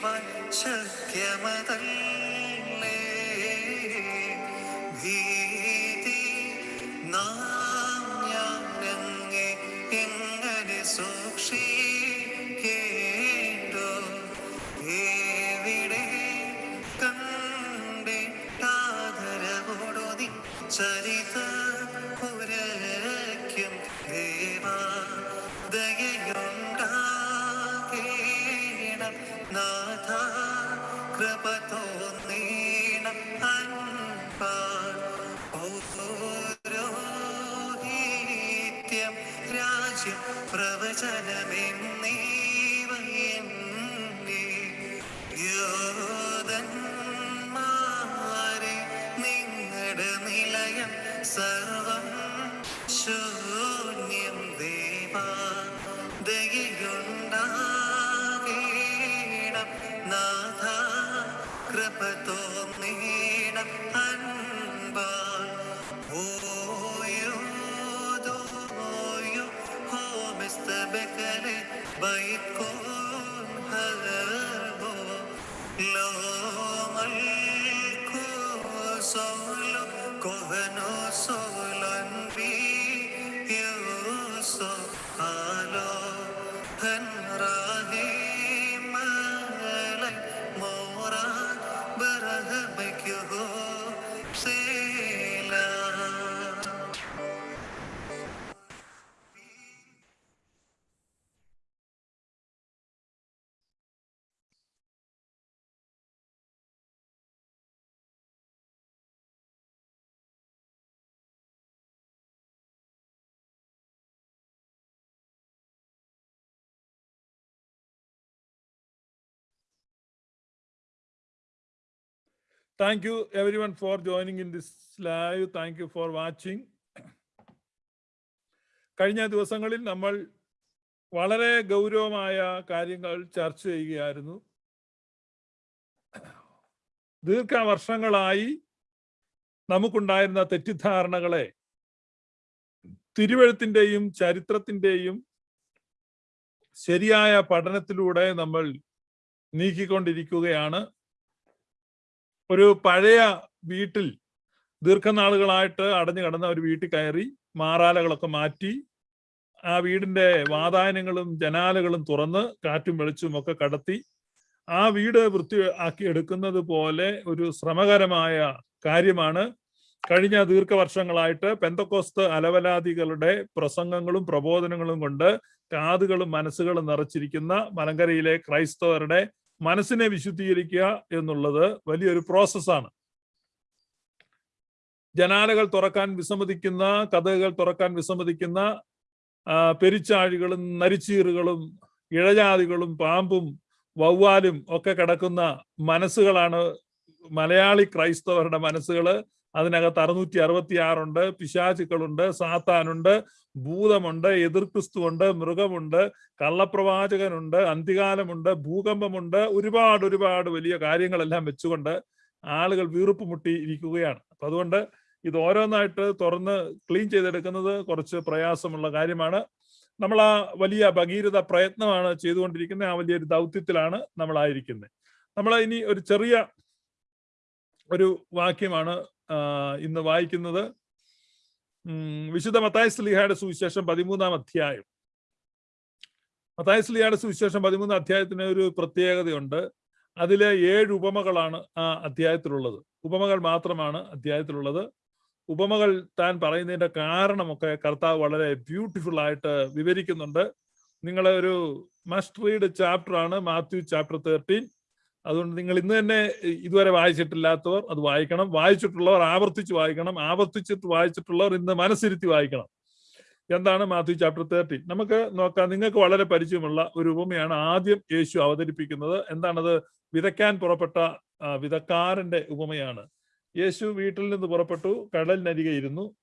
ചെയ്യുവാൻ ശക്യമതല്ലേ ഭീതി നാം Thank you everyone for joining in this live. Thank you for watching. കഴിഞ്ഞ ദിവസങ്ങളിൽ നമ്മൾ വളരെ ഗൗരവമായ കാര്യങ്ങൾ ചർച്ച ചെയ്യുകയായിരുന്നു ദീർഘവർഷങ്ങളായി നമുക്കുണ്ടായിരുന്ന തെറ്റിദ്ധാരണകളെ തിരുവഴുത്തിന്റെയും ചരിത്രത്തിന്റെയും ശരിയായ പഠനത്തിലൂടെ നമ്മൾ നീക്കിക്കൊണ്ടിരിക്കുകയാണ് ഒരു പഴയ വീട്ടിൽ ദീർഘനാളുകളായിട്ട് അടഞ്ഞു കിടന്ന ഒരു വീട്ടിൽ കയറി മാറാലകളൊക്കെ മാറ്റി ആ വീടിന്റെ വാതായനങ്ങളും ജനാലകളും തുറന്ന് കാറ്റും വെളിച്ചും ഒക്കെ കടത്തി ആ വീട് വൃത്തി ആക്കി എടുക്കുന്നത് പോലെ ഒരു ശ്രമകരമായ കാര്യമാണ്. കഴിഞ്ഞ ദീർഘവർഷങ്ങളായിട്ട് പെന്തക്കോസ്ത് അലവലാദികളുടെ പ്രസംഗങ്ങളും പ്രബോധനങ്ങളും കൊണ്ട് കാതുകളും മനസ്സുകളും നിറച്ചിരിക്കുന്ന മലങ്കരയിലെ ക്രൈസ്തവരുടെ മനസ്സിനെ വിശുദ്ധീകരിക്കുക എന്നുള്ളത് വലിയൊരു പ്രോസസ്സാണ്. ജനാലകൾ തുറക്കാൻ വിസമ്മതിക്കുന്ന കഥകൾ തുറക്കാൻ വിസമ്മതിക്കുന്ന പെരിച്ചാഴികളും നരിച്ചീറുകളും ഇഴജാതികളും പാമ്പും വവ്വാലും ഒക്കെ കിടക്കുന്ന മനസ്സുകളാണ് മലയാളി ക്രൈസ്തവരുടെ മനസ്സുകൾ. അതിനകത്ത് അറുന്നൂറ്റി അറുപത്തി ആറുണ്ട് പിശാചുക്കളുണ്ട് സാത്താനുണ്ട് ഭൂതമുണ്ട് എതിർക്രിസ്തുവുണ്ട് മൃഗമുണ്ട് കള്ളപ്രവാചകനുണ്ട് അന്ത്യകാലമുണ്ട് ഭൂകമ്പമുണ്ട് ഒരുപാട് ഒരുപാട് വലിയ കാര്യങ്ങളെല്ലാം വെച്ചുകൊണ്ട് ആളുകൾ വീർപ്പ് മുട്ടി ഇരിക്കുകയാണ്. അപ്പൊ അതുകൊണ്ട് ഇത് ഓരോന്നായിട്ട് തുറന്ന് ക്ലീൻ ചെയ്തെടുക്കുന്നത് കുറച്ച് പ്രയാസമുള്ള കാര്യമാണ്. നമ്മൾ ആ വലിയ ഭഗീരഥ പ്രയത്നമാണ് ചെയ്തുകൊണ്ടിരിക്കുന്നത്. ആ വലിയൊരു ദൗത്യത്തിലാണ് നമ്മളായിരിക്കുന്നത് നമ്മൾ ഇനി ഒരു ചെറിയ ഒരു വാക്യമാണ് ഇന്ന് വായിക്കുന്നത് വിശുദ്ധ മത്തായ സ്ലിഹയുടെ സുവിശേഷം പതിമൂന്നാം അധ്യായം. മത്തായസ്ലിയുടെ സുവിശേഷം പതിമൂന്നാം അധ്യായത്തിന് ഒരു പ്രത്യേകതയുണ്ട്. അതിലെ ഏഴ് ഉപമകളാണ് ആ അധ്യായത്തിലുള്ളത്. ഉപമകൾ മാത്രമാണ് അധ്യായത്തിലുള്ളത്. ഉപമകൾ താൻ പറയുന്നതിന്റെ കാരണമൊക്കെ കർത്താവ് വളരെ ബ്യൂട്ടിഫുൾ ആയിട്ട് വിവരിക്കുന്നുണ്ട്. നിങ്ങളെ ഒരു മസ്റ്റ് റീഡ് ചാപ്റ്റർ ആണ് മാത്യു ചാപ്റ്റർ തേർട്ടീൻ അതുകൊണ്ട് നിങ്ങൾ ഇന്ന് തന്നെ ഇതുവരെ വായിച്ചിട്ടില്ലാത്തവർ അത് വായിക്കണം. വായിച്ചിട്ടുള്ളവർ ആവർത്തിച്ച് വായിക്കണം. ആവർത്തിച്ചിട്ട് വായിച്ചിട്ടുള്ളവർ ഇന്ന് മനസ്സിരുത്തി വായിക്കണം. എന്താണ് മാത്യു ചാപ്റ്റർ തേർട്ടീൻ നമുക്ക് നോക്കാം. നിങ്ങൾക്ക് വളരെ പരിചയമുള്ള ഒരു ഉപമയാണ് ആദ്യം യേശു അവതരിപ്പിക്കുന്നത്. എന്താണത്? വിതയ്ക്കാൻ പുറപ്പെട്ട വിതക്കാരന്റെ ഉപമയാണ്. യേശു വീട്ടിൽ നിന്ന് പുറപ്പെട്ടു കടലിനരികെ ഇരുന്നു.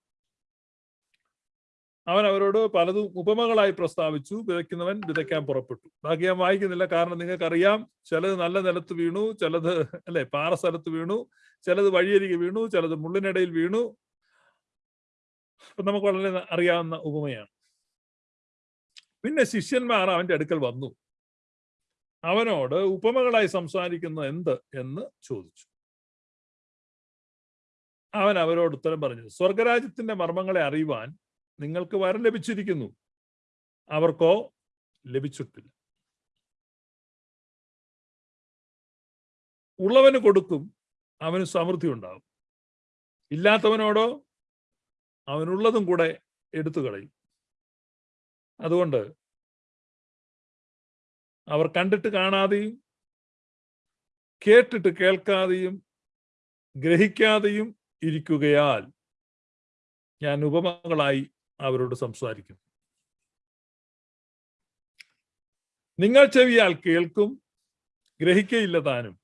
അവൻ അവരോട് പലതും ഉപമകളായി പ്രസ്താവിച്ചു. വിതയ്ക്കുന്നവൻ വിതയ്ക്കാൻ പുറപ്പെട്ടു. ബാക്കി ഞാൻ വായിക്കുന്നില്ല. കാരണം നിങ്ങൾക്കറിയാം ചിലത് നല്ല നിലത്ത് വീണു ചിലത് അല്ലെ പാറ സ്ഥലത്ത് വീണു ചിലത് വഴിയരികെ വീണു ചിലത് മുള്ളിനിടയിൽ വീണു. നമുക്ക് വളരെ അറിയാവുന്ന ഉപമയാണ്. പിന്നെ ശിഷ്യന്മാർ അവന്റെ അടുക്കൽ വന്നു. അവനോട് ഉപമകളായി സംസാരിക്കുന്ന എന്ത് എന്ന് ചോദിച്ചു. അവൻ അവരോട് ഉത്തരം പറഞ്ഞു. സ്വർഗരാജ്യത്തിന്റെ മർമ്മങ്ങളെ അറിയുവാൻ നിങ്ങൾക്ക് വരം ലഭിച്ചിരിക്കുന്നു. അവർക്കോ ലഭിച്ചിട്ടില്ല. ഉള്ളവന് കൊടുക്കും അവന് സമൃദ്ധി ഉണ്ടാകും. ഇല്ലാത്തവനോടോ അവനുള്ളതും കൂടെ എടുത്തു കളയും. അതുകൊണ്ട് അവർ കണ്ടിട്ട് കാണാതെയും കേട്ടിട്ട് കേൾക്കാതെയും ഗ്രഹിക്കാതെയും ഇരിക്കുകയാൽ ഞാൻ ഉപമകളായി അവരോട് സംസാരിക്കും. നിങ്ങൾ ചെവിയാൽ കേൾക്കും ഗ്രഹിക്കയില്ല താനും.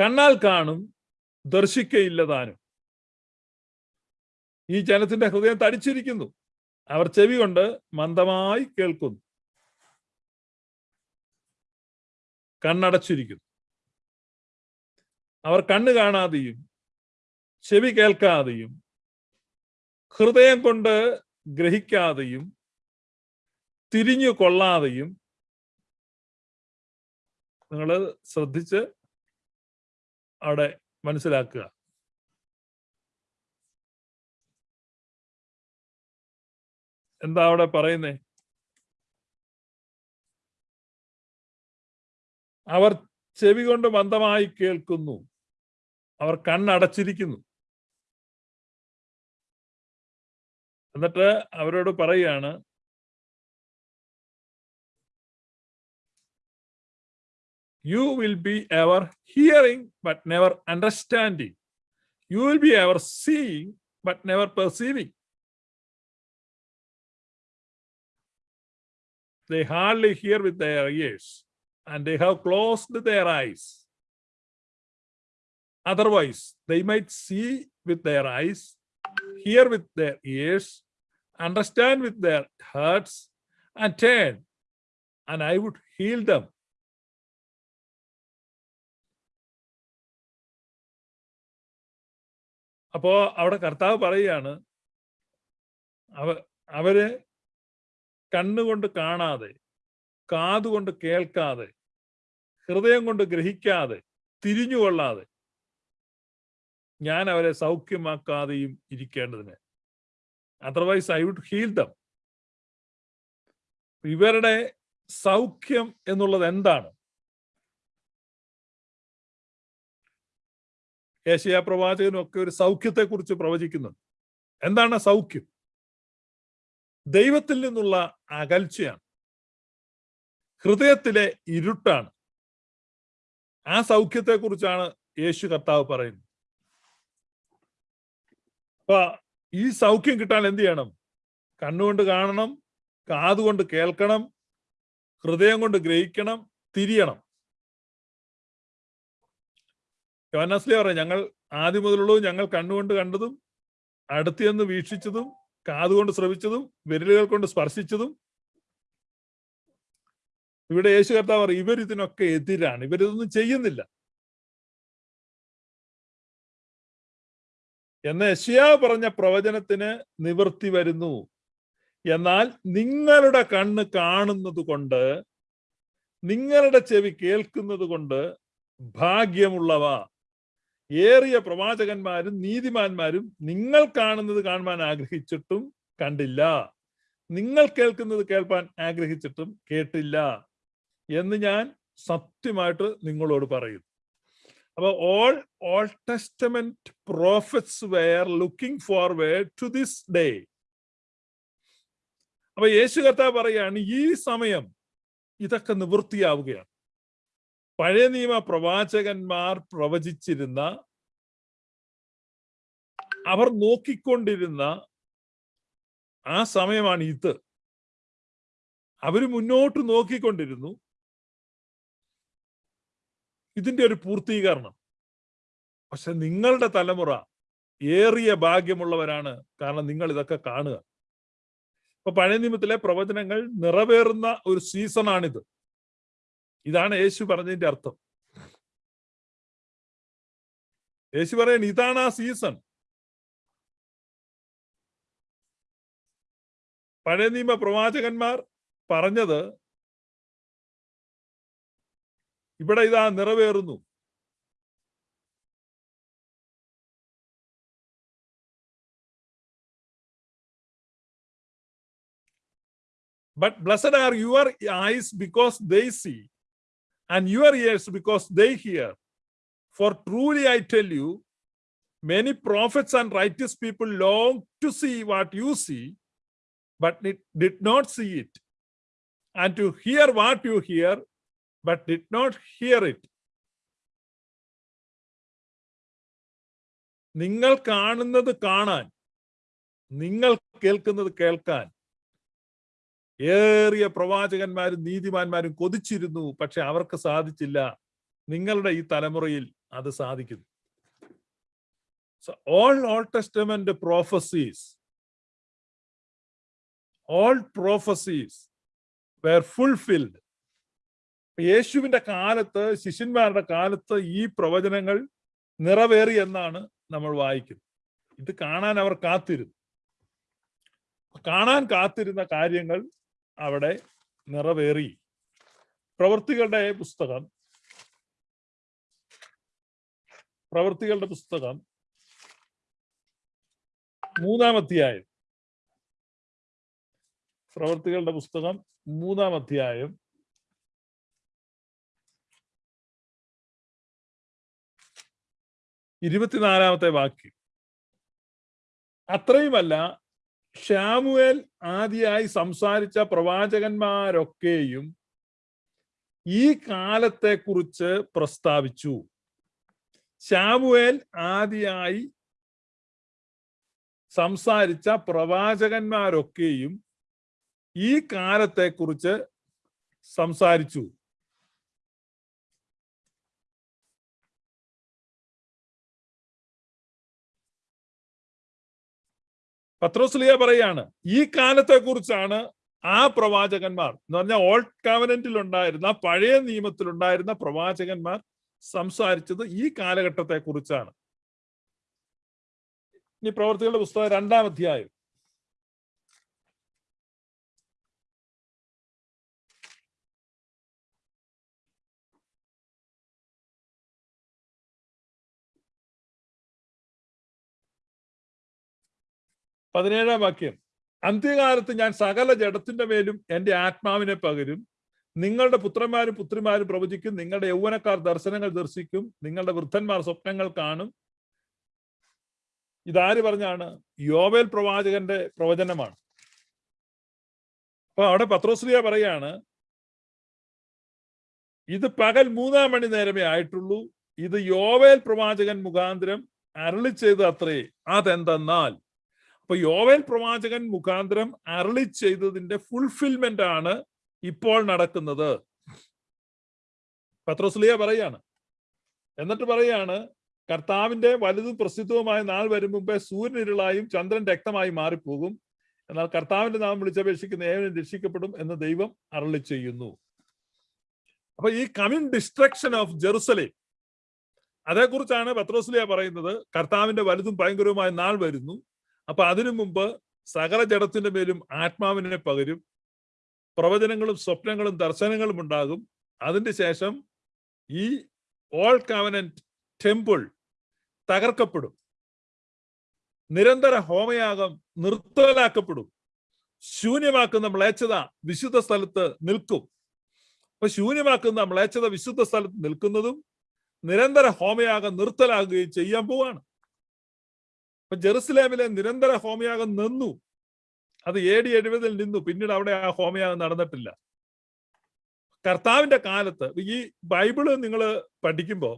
കണ്ണാൽ കാണും ദർശിക്കയില്ല താനും. ഈ ജനത്തിന്റെ ഹൃദയം തടിച്ചിരിക്കുന്നു. അവർ ചെവി കൊണ്ട് മന്ദമായി കേൾക്കുന്നു. കണ്ണടച്ചിരിക്കുന്നു. അവർ കണ്ണ് കാണാതെയും ചെവി കേൾക്കാതെയും ഹൃദയം കൊണ്ട് ഗ്രഹിക്കാതെയും തിരിഞ്ഞു കൊള്ളാതെയും നിങ്ങൾ ശ്രദ്ധിച്ച് അവിടെ മനസ്സിലാക്കുക. എന്താ അവിടെ പറയുന്നേ? അവർ ചെവി കൊണ്ട് മന്ദമായി കേൾക്കുന്നു. അവർ കണ്ണടച്ചിരിക്കുന്നു. എന്നിട്ട് അവരോട് പറയുകയാണ് you will be ever hearing but never understanding you will be ever seeing but never perceiving they hardly hear with their ears and they have closed their eyes. Otherwise, they might see with their eyes, hear with their ears, understand with their hearts, and turn, and I would heal them. അപ്പോ അവിടെ കർത്താവ് പറയുകയാണ് അവ അവർ കണ്ണുകൊണ്ട് കാണാതെ കാതുകൊണ്ട് കേൾക്കാതെ ഹൃദയം കൊണ്ട് ഗ്രഹിക്കാതെ തിരിഞ്ഞുകൊള്ളാതെ ഞാൻ അവരെ സൗഖ്യമാക്കാതെയും ഇരിക്കേണ്ടതിന് otherwise I would heal them ഇവരുടെ സൗഖ്യം എന്നുള്ളത് എന്താണ്? ഏഷ്യ പ്രവാചകനും ഒക്കെ ഒരു സൗഖ്യത്തെ കുറിച്ച് പ്രവചിക്കുന്നുണ്ട്. എന്താണ് സൗഖ്യം? ദൈവത്തിൽ നിന്നുള്ള അകൽച്ചയാണ് ഹൃദയത്തിലെ ഇരുട്ടാണ്. ആ സൗഖ്യത്തെ കുറിച്ചാണ് യേശു കർത്താവ് പറയുന്നത്. അപ്പൊ ഈ സൗഖ്യം കിട്ടാൻ എന്ത് ചെയ്യണം? കണ്ണുകൊണ്ട് കാണണം കാതുകൊണ്ട് കേൾക്കണം ഹൃദയം കൊണ്ട് ഗ്രഹിക്കണം തിരിയണം. യോനാസ്ലി പറയാം ഞങ്ങൾ ആദ്യം മുതലുള്ളതും ഞങ്ങൾ കണ്ണുകൊണ്ട് കണ്ടതും അടുത്ത് നിന്ന് വീക്ഷിച്ചതും കാതുകൊണ്ട് ശ്രവിച്ചതും വിരലുകൾ കൊണ്ട് സ്പർശിച്ചതും. ഇവിടെ യേശു കർത്താവ് ഇതിനൊക്കെ എതിരാണ്. ഇവരിതൊന്നും ചെയ്യുന്നില്ല. എന്ന് യശയാവ് പറഞ്ഞ പ്രവചനത്തിന് നിവൃത്തി വരുന്നു. എന്നാൽ നിങ്ങളുടെ കണ്ണ് കാണുന്നത് കൊണ്ട് നിങ്ങളുടെ ചെവി കേൾക്കുന്നത് കൊണ്ട് ഭാഗ്യമുള്ളവ. ഏറിയ പ്രവാചകന്മാരും നീതിമാന്മാരും നിങ്ങൾ കാണുന്നത് കാണുവാൻ ആഗ്രഹിച്ചിട്ടും കണ്ടില്ല. നിങ്ങൾ കേൾക്കുന്നത് കേൾപ്പാൻ ആഗ്രഹിച്ചിട്ടും കേട്ടില്ല എന്ന് ഞാൻ സത്യമായിട്ട് നിങ്ങളോട് പറയുന്നു അപ്പൊ all old testament prophets were looking forward to this day അപ്പൊ യേശു കഥ പറയാണ് ഈ സമയം ഇതൊക്കെ നിവൃത്തിയാവുകയാണ്. പഴയ നിയമ പ്രവാചകന്മാർ പ്രവചിച്ചിരുന്ന അവർ നോക്കിക്കൊണ്ടിരുന്ന ആ സമയമാണ് ഇത്. അവർ മുന്നോട്ട് നോക്കിക്കൊണ്ടിരുന്നു. ഇതിന്റെ ഒരു പൂർത്തീകരണം. പക്ഷെ നിങ്ങളുടെ തലമുറ ഏറിയ ഭാഗ്യമുള്ളവരാണ് കാരണം നിങ്ങൾ ഇതൊക്കെ കാണുക. ഇപ്പൊ പഴയ നിയമത്തിലെ പ്രവചനങ്ങൾ നിറവേറുന്ന ഒരു സീസണാണിത്. ഇതാണ് യേശു പറഞ്ഞതിന്റെ അർത്ഥം. യേശു പറയാൻ ഇതാണ് ആ സീസൺ. പഴയ നിയമ പ്രവാചകന്മാർ പറഞ്ഞത് ഇവിടെ ഇതാ നിറവേറുന്നു But blessed are your eyes because they see, and your ears because they hear. For truly I tell you, many prophets and righteous people long to see what you see, but it did not see it, and to hear what you hear, but did not hear it. നിങ്ങൾ കാണുന്നത് കാണാൻ നിങ്ങൾ കേൾക്കുന്നത് കേൾക്കാൻ. ഏറിയ പ്രവാചകന്മാരും നീതിമാന്മാരും കൊതിച്ചിരുന്നു പക്ഷെ അവർക്ക് സാധിച്ചില്ല. നിങ്ങളുടെ ഈ തലമുറയിൽ അത് സാധിക്കുന്നു. All old testament prophecies all prophecies were fulfilled യേശുവിന്റെ കാലത്ത് ശിഷ്യന്മാരുടെ കാലത്ത് ഈ പ്രവചനങ്ങൾ നിറവേറി എന്നാണ് നമ്മൾ വായിക്കുന്നത്. ഇത് കാണാൻ അവർ കാത്തിരുന്നു. കാണാൻ കാത്തിരുന്ന കാര്യങ്ങൾ അവിടെ നിറവേറി. പ്രവൃത്തികളുടെ പുസ്തകം. പ്രവൃത്തികളുടെ പുസ്തകം. മൂന്നാം അധ്യായം. പ്രവൃത്തികളുടെ പുസ്തകം മൂന്നാം അധ്യായം. ഇരുപത്തിനാലാമത്തെ വാക്യം. അത്രയുമല്ല ഷാമുവേൽ ആദ്യമായി സംസാരിച്ച പ്രവാചകന്മാരൊക്കെയും ഈ കാലത്തെ കുറിച്ച് പ്രസ്താവിച്ചു. ഷാമുവേൽ ആദ്യമായി സംസാരിച്ച പ്രവാചകന്മാരൊക്കെയും ഈ കാലത്തെ കുറിച്ച് സംസാരിച്ചു. പത്രോസ്ലിയ പറയാണ് ഈ കാലത്തെ കുറിച്ചാണ് ആ പ്രവാചകന്മാർ എന്ന് പറഞ്ഞാൽ ഓൾഡ് കവനന്റിൽ ഉണ്ടായിരുന്ന പഴയ നിയമത്തിൽ ഉണ്ടായിരുന്ന പ്രവാചകന്മാർ സംസാരിച്ചത് ഈ കാലഘട്ടത്തെ കുറിച്ചാണ് ഇനി പ്രവർത്തികളുടെ പുസ്തകം രണ്ടാം അധ്യായം. പതിനേഴാം വാക്യം. അന്ത്യകാലത്ത് ഞാൻ സകല ജഡത്തിന്റെ മേലും എന്റെ ആത്മാവിനെ പകരും. നിങ്ങളുടെ പുത്രന്മാരും പുത്രിമാരും പ്രവചിക്കും. നിങ്ങളുടെ യൗവനക്കാർ ദർശനങ്ങൾ ദർശിക്കും. നിങ്ങളുടെ വൃദ്ധന്മാർ സ്വപ്നങ്ങൾ കാണും. ഇതാര് പറഞ്ഞാണ്? യോവേൽ പ്രവാചകന്റെ പ്രവചനമാണ്. അപ്പൊ അവിടെ പത്രോസ്ലിയ പറയാണ് ഇത് പകൽ മൂന്നാം മണി നേരമേ ആയിട്ടുള്ളൂ. ഇത് യോവേൽ പ്രവാചകൻ മുഖാന്തരം അരളി ചെയ്ത് അത്രേ അതെന്തെന്നാൽ അപ്പൊ യോവേൽ പ്രവാചകൻ മുഖാന്തരം അരളി ചെയ്തതിന്റെ ഫുൾഫിൽമെന്റ് ആണ് ഇപ്പോൾ നടക്കുന്നത്. പത്രോസ്ലിയ പറയാണ്. എന്നിട്ട് പറയാണ് കർത്താവിന്റെ വലുതും പ്രസിദ്ധവുമായ നാൾ വരും മുമ്പേ ചന്ദ്രൻ രക്തമായി മാറിപ്പോകും. എന്നാൽ കർത്താവിന്റെ നാമം വിളിച്ചപേക്ഷിക്കുന്ന ഏവനും രക്ഷിക്കപ്പെടും എന്ന് ദൈവം അരളി ചെയ്യുന്നു. അപ്പൊ ഈ കമ്മിങ് ഡിസ്ട്രക്ഷൻ ഓഫ് ജെറുസലേം അതേക്കുറിച്ചാണ് പത്രോസ്ലിയ പറയുന്നത്. കർത്താവിന്റെ വലുതും ഭയങ്കരവുമായ നാൾ വരുന്നു. അപ്പൊ അതിനു മുമ്പ് സകല ജഡത്തിന്റെ മേലും ആത്മാവിനെ പകരും പ്രവചനങ്ങളും സ്വപ്നങ്ങളും ദർശനങ്ങളും ഉണ്ടാകും. അതിന്റെ ശേഷം ഈ ഓൾ കവനന്റ് ടെമ്പിൾ തകർക്കപ്പെടും. നിരന്തര ഹോമയാഗം നിർത്തലാക്കപ്പെടും. ശൂന്യമാക്കുന്ന മ്ലേച്ഛത വിശുദ്ധ സ്ഥലത്ത് നിൽക്കും. അപ്പൊ ശൂന്യമാക്കുന്ന മ്ലേച്ഛത വിശുദ്ധ സ്ഥലത്ത് നിൽക്കുന്നതും നിരന്തര ഹോമയാഗം നിർത്തലാകുകയും ചെയ്യാൻ പോവാണ്. അപ്പൊ ജെറുസലേമിലെ നിരന്തര ഹോമയാഗം നിന്നു. അത് എ ഡി എഴുപതിൽ നിന്നു. പിന്നീട് അവിടെ ആ ഹോമയാഗം നടന്നിട്ടില്ല. കർത്താവിന്റെ കാലത്ത് ഈ ബൈബിൾ നിങ്ങൾ പഠിക്കുമ്പോൾ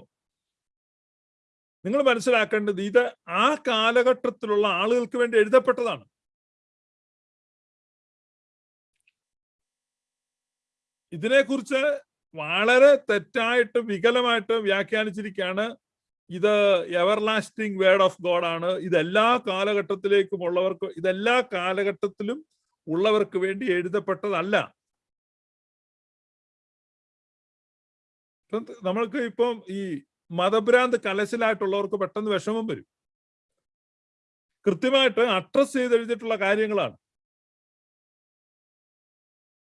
നിങ്ങൾ മനസ്സിലാക്കേണ്ടത് ഇത് ആ കാലഘട്ടത്തിലുള്ള ആളുകൾക്ക് വേണ്ടി എഴുതപ്പെട്ടതാണ്. ഇതിനെക്കുറിച്ച് വളരെ തെറ്റായിട്ട് വികലമായിട്ട് വ്യാഖ്യാനിച്ചിരിക്കുകയാണ് ഇത് എവർലാസ്റ്റിംഗ് വേർഡ് ഓഫ് ഗോഡ് ആണ്. ഇത് എല്ലാ കാലഘട്ടത്തിലേക്കും ഉള്ളവർക്ക് ഇതെല്ലാ കാലഘട്ടത്തിലും ഉള്ളവർക്ക് വേണ്ടി എഴുതപ്പെട്ടതല്ല. നമ്മൾക്ക് ഇപ്പം ഈ മതഭ്രാന്ത് കലശലായിട്ടുള്ളവർക്ക് പെട്ടെന്ന് വിഷമം വരും. കൃത്യമായിട്ട് അഡ്രസ് ചെയ്ത് എഴുതിയിട്ടുള്ള കാര്യങ്ങളാണ്.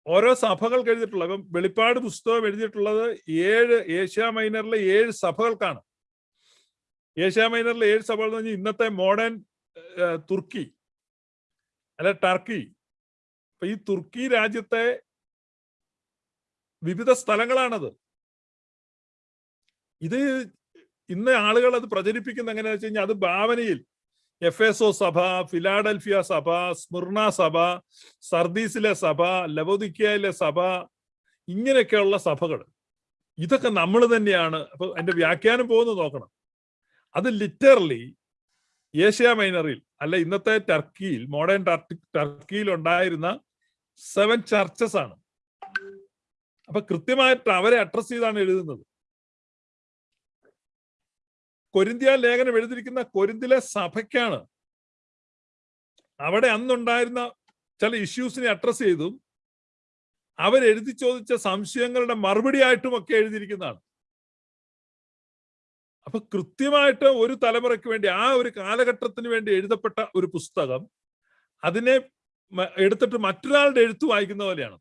ഓരോ സഭകൾക്ക് എഴുതിയിട്ടുള്ള ഇപ്പം വെളിപ്പാട് പുസ്തകം എഴുതിയിട്ടുള്ളത് ഏഴ് ഏഷ്യ മൈനറിലെ ഏഴ് സഭകൾക്കാണ്. ഏഷ്യ മൈനറിലെ ഏഴ് സഭകൾ എന്ന് പറഞ്ഞാൽ ഇന്നത്തെ മോഡേൺ തുർക്കി അല്ല ടർക്കി അപ്പൊ ഈ തുർക്കി രാജ്യത്തെ വിവിധ സ്ഥലങ്ങളാണത്. ഇത് ഇന്ന് ആളുകൾ അത് പ്രചരിപ്പിക്കുന്ന എങ്ങനെയാണെന്ന് വെച്ച് കഴിഞ്ഞാൽ അത് ഭാവനയിൽ. എഫ് എസ് ഒ സഭ ഫിലാഡൽഫിയ സഭ സ്മിർണ സഭ സർദീസിലെ സഭ ലവോദിക്കയിലെ സഭ ഇങ്ങനെയൊക്കെയുള്ള സഭകൾ. ഇതൊക്കെ നമ്മൾ തന്നെയാണ്. അപ്പൊ അതിന്റെ വ്യാഖ്യാനം പോകുന്നത് നോക്കണം. അത് ലിറ്ററലി ഏഷ്യ മൈനറിൽ അല്ല ഇന്നത്തെ ടർക്കിയിൽ മോഡേൺ ടർക്കിയിൽ ഉണ്ടായിരുന്ന സെവൻ ചർച്ചസ് ആണ്. അപ്പൊ കൃത്യമായിട്ട് അവരെ അഡ്രസ് ചെയ്താണ് എഴുതുന്നത്. കൊരിന്തിയ ലേഖനം എഴുതിയിരിക്കുന്ന കൊരിന്തിലെ സഭയ്ക്കാണ് അവിടെ അന്നുണ്ടായിരുന്ന ചില ഇഷ്യൂസിനെ അഡ്രസ് ചെയ്തും അവരെഴുതി ചോദിച്ച സംശയങ്ങളുടെ മറുപടി ആയിട്ടും ഒക്കെ എഴുതിയിരിക്കുന്നതാണ്. അപ്പൊ കൃത്യമായിട്ട് ഒരു തലമുറയ്ക്ക് വേണ്ടി ആ ഒരു കാലഘട്ടത്തിന് വേണ്ടി എഴുതപ്പെട്ട ഒരു പുസ്തകം അതിനെ എടുത്തിട്ട് മറ്റൊരാളുടെ എഴുത്ത് വായിക്കുന്ന പോലെയാണ്.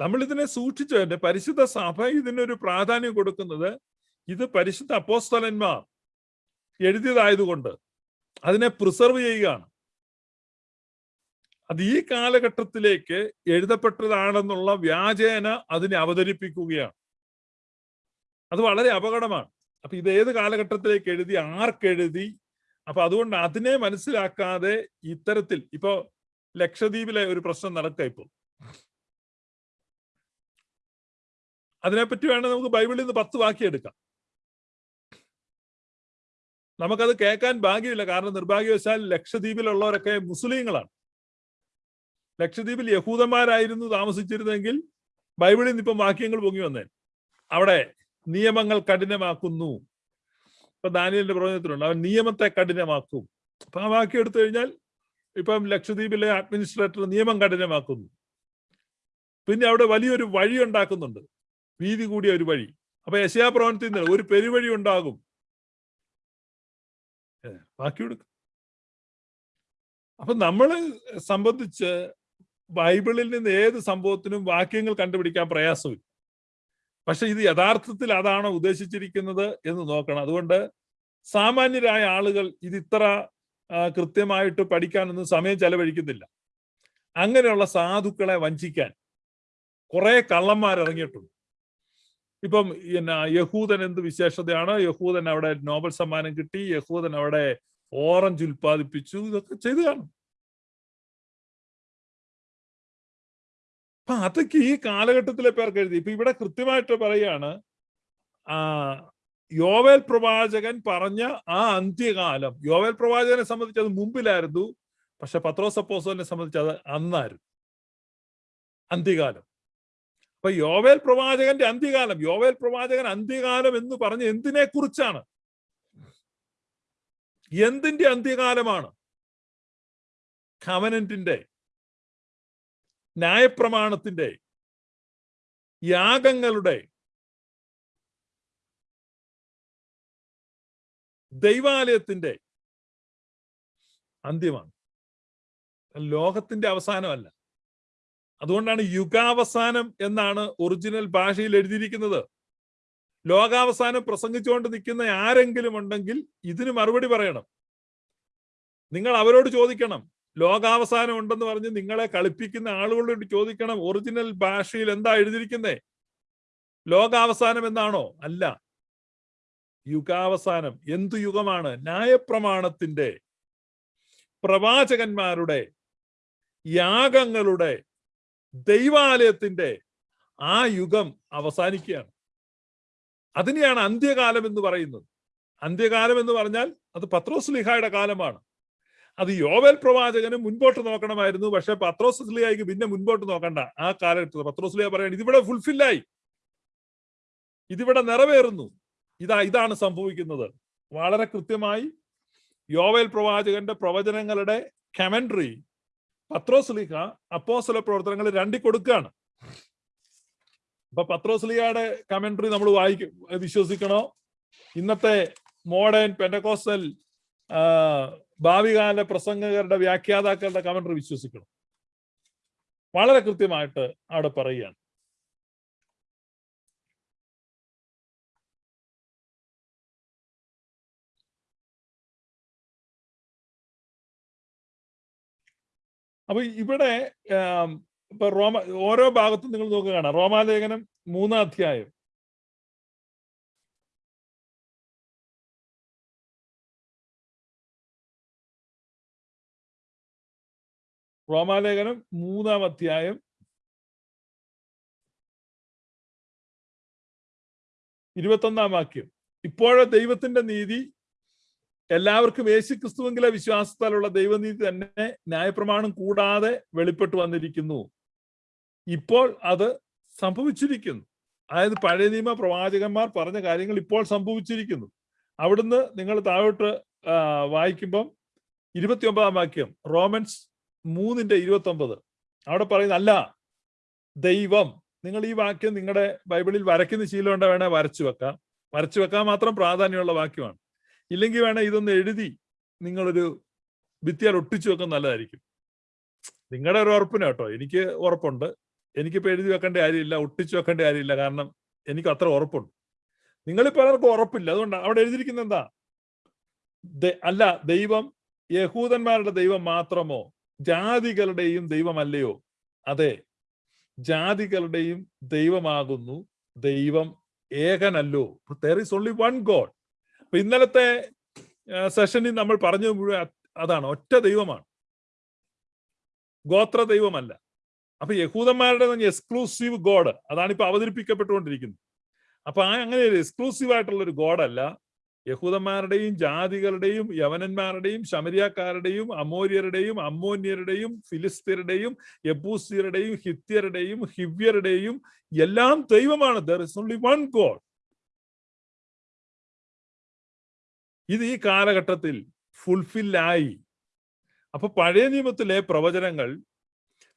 നമ്മൾ ഇതിനെ സൂക്ഷിച്ചു എന്റെ പരിശുദ്ധ സഭ ഇതിനൊരു പ്രാധാന്യം കൊടുക്കുന്നത് ഇത് പരിശുദ്ധ അപ്പോസ്തലന്മാർ എഴുതിയതായതുകൊണ്ട് അതിനെ പ്രിസർവ് ചെയ്യുകയാണ്. അത് ഈ കാലഘട്ടത്തിലേക്ക് എഴുതപ്പെട്ടതാണെന്നുള്ള വ്യാജേന അതിനെ അവതരിപ്പിക്കുകയാണ്. അത് വളരെ അപകടമാണ്. അപ്പൊ ഇത് ഏത് കാലഘട്ടത്തിലേക്ക് എഴുതി ആർക്കെഴുതി അപ്പൊ അതുകൊണ്ട് അതിനെ മനസ്സിലാക്കാതെ ഇത്തരത്തിൽ ഇപ്പോ ലക്ഷദ്വീപിലെ ഒരു പ്രശ്നം നടക്കുക ഇപ്പോൾ. അതിനെപ്പറ്റി വേണം നമുക്ക് ബൈബിളിൽ നിന്ന് പത്ത് എടുക്കാം. നമുക്കത് കേൾക്കാൻ ഭാഗ്യമില്ല. കാരണം നിർഭാഗ്യവശാൽ ലക്ഷദ്വീപിലുള്ളവരൊക്കെ മുസ്ലിങ്ങളാണ്. ലക്ഷദ്വീപിൽ യഹൂദന്മാരായിരുന്നു താമസിച്ചിരുന്നെങ്കിൽ ബൈബിളിൽ നിന്ന് ഇപ്പം വാക്യങ്ങൾ പൊങ്ങി വന്നേ അവിടെ നിയമങ്ങൾ കഠിനമാക്കുന്നു. ഇപ്പൊ ദാനിയലിന്റെ പ്രവചനത്തിലുണ്ട് അവൻ നിയമത്തെ കഠിനമാക്കും. അപ്പൊ ആ വാക്യം എടുത്തു കഴിഞ്ഞാൽ ഇപ്പം ലക്ഷദ്വീപിലെ അഡ്മിനിസ്ട്രേറ്റർ നിയമം കഠിനമാക്കുന്നു. പിന്നെ അവിടെ വലിയൊരു വഴി ഉണ്ടാക്കുന്നുണ്ട്. വീതി കൂടിയ ഒരു വഴി. അപ്പൊ യശയാ പ്രവണത്തിൽ നിന്ന് ഒരു പെരുവഴി ഉണ്ടാകും. ബാക്കി കൊടുക്കും അപ്പൊ നമ്മളെ സംബന്ധിച്ച് ബൈബിളിൽ നിന്ന് ഏത് സംഭവത്തിനും വാക്യങ്ങൾ കണ്ടുപിടിക്കാൻ പ്രയാസമില്ല. പക്ഷെ ഇത് യഥാർത്ഥത്തിൽ അതാണ് ഉദ്ദേശിച്ചിരിക്കുന്നത് എന്ന് നോക്കണം. അതുകൊണ്ട് സാമാന്യരായ ആളുകൾ ഇത് ഇത്ര കൃത്യമായിട്ട് പഠിക്കാനൊന്നും സമയം ചെലവഴിക്കുന്നില്ല. അങ്ങനെയുള്ള സാധുക്കളെ വഞ്ചിക്കാൻ കുറെ കള്ളന്മാർ ഇറങ്ങിയിട്ടുണ്ട് ഇപ്പം പിന്നെ യഹൂദൻ എന്ത് വിശേഷതയാണ്? യഹൂദൻ അവിടെ നോബൽ സമ്മാനം കിട്ടി യഹൂദൻ അവിടെ ഓറഞ്ച് ഉൽപ്പാദിപ്പിച്ചു ഇതൊക്കെ ചെയ്തു കാണും. അപ്പൊ അതൊക്കെ ഈ കാലഘട്ടത്തിലെ പേർക്ക് എഴുതി. ഇപ്പൊ ഇവിടെ കൃത്യമായിട്ട് പറയാണ് ആ യോവേൽ പ്രവാചകൻ പറഞ്ഞ ആ അന്ത്യകാലം. യോവേൽ പ്രവാചകനെ സംബന്ധിച്ച് അത് മുമ്പിലായിരുന്നു പക്ഷെ പത്രോസ് അപ്പോസോലിനെ സംബന്ധിച്ച് അത് അന്നായിരുന്നു. അന്ത്യകാലം. അപ്പൊ യോവേൽ പ്രവാചകന്റെ അന്ത്യകാലം. യോവേൽ പ്രവാചകൻ അന്ത്യകാലം എന്ന് പറഞ്ഞ എന്തിനെ കുറിച്ചാണ് എന്തിന്റെ അന്ത്യകാലമാണ്? കവനന്റിന്റെ. ന്യായപ്രമാണത്തിന്റെ യാഗങ്ങളുടെ ദൈവാലയത്തിന്റെ അന്ത്യമാണ്. ലോകത്തിന്റെ അവസാനമല്ല. അതുകൊണ്ടാണ് യുഗാവസാനം എന്നാണ് ഒറിജിനൽ ഭാഷയിൽ എഴുതിയിരിക്കുന്നത്. ലോകാവസാനം പ്രസംഗിച്ചുകൊണ്ട് നിൽക്കുന്ന ആരെങ്കിലും ഉണ്ടെങ്കിൽ ഇതിന് മറുപടി പറയണം. നിങ്ങൾ അവരോട് ചോദിക്കണം. ലോകാവസാനം ഉണ്ടെന്ന് പറഞ്ഞ് നിങ്ങളെ കളിപ്പിക്കുന്ന ആളുകളോട് ചോദിക്കണം ഒറിജിനൽ ഭാഷയിൽ എന്താ എഴുതിയിരിക്കുന്നേ? ലോകാവസാനം എന്നാണോ അല്ല. യുഗാവസാനം എന്തു യുഗമാണ്? ന്യായപ്രമാണത്തിന്റെ പ്രവാചകന്മാരുടെ യാഗങ്ങളുടെ ദൈവാലയത്തിന്റെ ആ യുഗം അവസാനിക്കുകയാണ്. അതിനെയാണ് അന്ത്യകാലം എന്ന് പറയുന്നത്. അന്ത്യകാലം എന്ന് പറഞ്ഞാൽ അത് പത്രോസ്ലിഹായുടെ കാലമാണ്. അത് യോവൽ പ്രവാചകന് മുൻപോട്ട് നോക്കണമായിരുന്നു. പക്ഷെ പത്രോസ് ലിഹായിക്ക് പിന്നെ മുൻപോട്ട് നോക്കണ്ട. ആ കാലഘട്ടത്തിൽ പത്രോസ് പറയുന്നത് ഇതിവിടെ ഫുൾഫില്ലായി ഇതിവിടെ നിറവേറുന്നു. ഇതാ ഇതാണ് സംഭവിക്കുന്നത്. വളരെ കൃത്യമായി യോവേൽ പ്രവാചകന്റെ പ്രവചനങ്ങളുടെ കമൻട്രി പത്രോസ് അപ്പോസല പ്രവർത്തനങ്ങൾ രണ്ടി കൊടുക്കുകയാണ്. അപ്പൊ പത്രോസ് ലിഹയുടെ കമൻട്രി നമ്മൾ വായിക്കും വിശ്വസിക്കണോ? ഇന്നത്തെ മോഡേൺ പെൻഡകോസ്റ്റൽ ഭാവികാല പ്രസംഗകരുടെ വ്യാഖ്യാതാക്കളുടെ കമന്ററി വിശ്വസിക്കണം. വളരെ കൃത്യമായിട്ട് അവിടെ പറയുകയാണ്. അപ്പൊ ഇവിടെ ഇപ്പൊ റോമ ഓരോ ഭാഗത്തും നിങ്ങൾ നോക്കുകയാണ് റോമാലേഖനം മൂന്നാം റോമാലേഖനം മൂന്നാം അധ്യായം. ഇരുപത്തൊന്നാം വാക്യം. ഇപ്പോഴെ ദൈവത്തിന്റെ നീതി എല്ലാവർക്കും യേശു ക്രിസ്തുവെങ്കിലെ വിശ്വാസത്താലുള്ള ദൈവനീതി തന്നെ ന്യായപ്രമാണം കൂടാതെ വെളിപ്പെട്ടു വന്നിരിക്കുന്നു. ഇപ്പോൾ അത് സംഭവിച്ചിരിക്കുന്നു. അതായത് പഴയ നിയമ പ്രവാചകന്മാർ പറഞ്ഞ കാര്യങ്ങൾ ഇപ്പോൾ സംഭവിച്ചിരിക്കുന്നു. അവിടുന്ന് നിങ്ങൾ താഴോട്ട് വായിക്കുമ്പം ഇരുപത്തിയൊമ്പതാം വാക്യം. റോമൻസ് മൂന്നിന്റെ ഇരുപത്തി ഒമ്പത് അവിടെ പറയുന്ന അല്ല ദൈവം നിങ്ങൾ ഈ വാക്യം നിങ്ങളുടെ ബൈബിളിൽ വരയ്ക്കുന്ന ശീലമുണ്ട് വേണേ വരച്ചു വെക്കാം. വരച്ചു വെക്കാൻ മാത്രം പ്രാധാന്യമുള്ള വാക്യമാണ്. ഇല്ലെങ്കിൽ വേണേ ഇതൊന്ന് എഴുതി നിങ്ങളൊരു ഭിത്തിയാൽ ഒട്ടിച്ചു വെക്കാൻ നല്ലതായിരിക്കും. നിങ്ങളുടെ ഒരു ഉറപ്പിന് കേട്ടോ എനിക്ക് ഉറപ്പുണ്ട്. എനിക്കിപ്പോൾ എഴുതി വെക്കേണ്ട കാര്യമില്ല ഒട്ടിച്ചു വെക്കേണ്ട കാര്യമില്ല കാരണം എനിക്ക് അത്ര ഉറപ്പുണ്ട്. നിങ്ങളിൽ പലർക്കും ഉറപ്പില്ല. അതുകൊണ്ട് അവിടെ എഴുതിയിരിക്കുന്നത് എന്താ? അല്ല ദൈവം യഹൂദന്മാരുടെ ദൈവം മാത്രമോ? ജാതികളുടെയും ദൈവമല്ലയോ? അതെ. ജാതികളുടെയും ദൈവമാകുന്നു ദൈവം ഏകനല്ലോ. There is only one God അപ്പൊ ഇന്നലത്തെ സെഷനിൽ നമ്മൾ പറഞ്ഞു അതാണ് ഒറ്റ ദൈവമാണ്. ഗോത്ര ദൈവമല്ല. അപ്പൊ യഹൂദന്മാരുടെ എക്സ്ക്ലൂസീവ് ഗോഡ് അതാണ് ഇപ്പൊ അവതരിപ്പിക്കപ്പെട്ടുകൊണ്ടിരിക്കുന്നത്. അപ്പൊ ആ അങ്ങനെ ഒരു എക്സ്ക്ലൂസീവ് ആയിട്ടുള്ള ഒരു ഗോഡല്ല യഹൂദന്മാരുടെയും ജാതികളുടെയും യവനന്മാരുടെയും ശമരിയാക്കാരുടെയും അമോര്യരുടെയും അമ്മോന്യരുടെയും ഫിലിസ്തീനരുടെയും യബൂസിയരുടെയും ഹിത്യരുടെയും ഹിവ്യരുടെയും എല്ലാം ദൈവമാണ്. There is only one God ഇത് ഈ കാലഘട്ടത്തിൽ ഫുൾഫില്ലായി അപ്പൊ പഴയ നിയമത്തിലെ പ്രവചനങ്ങൾ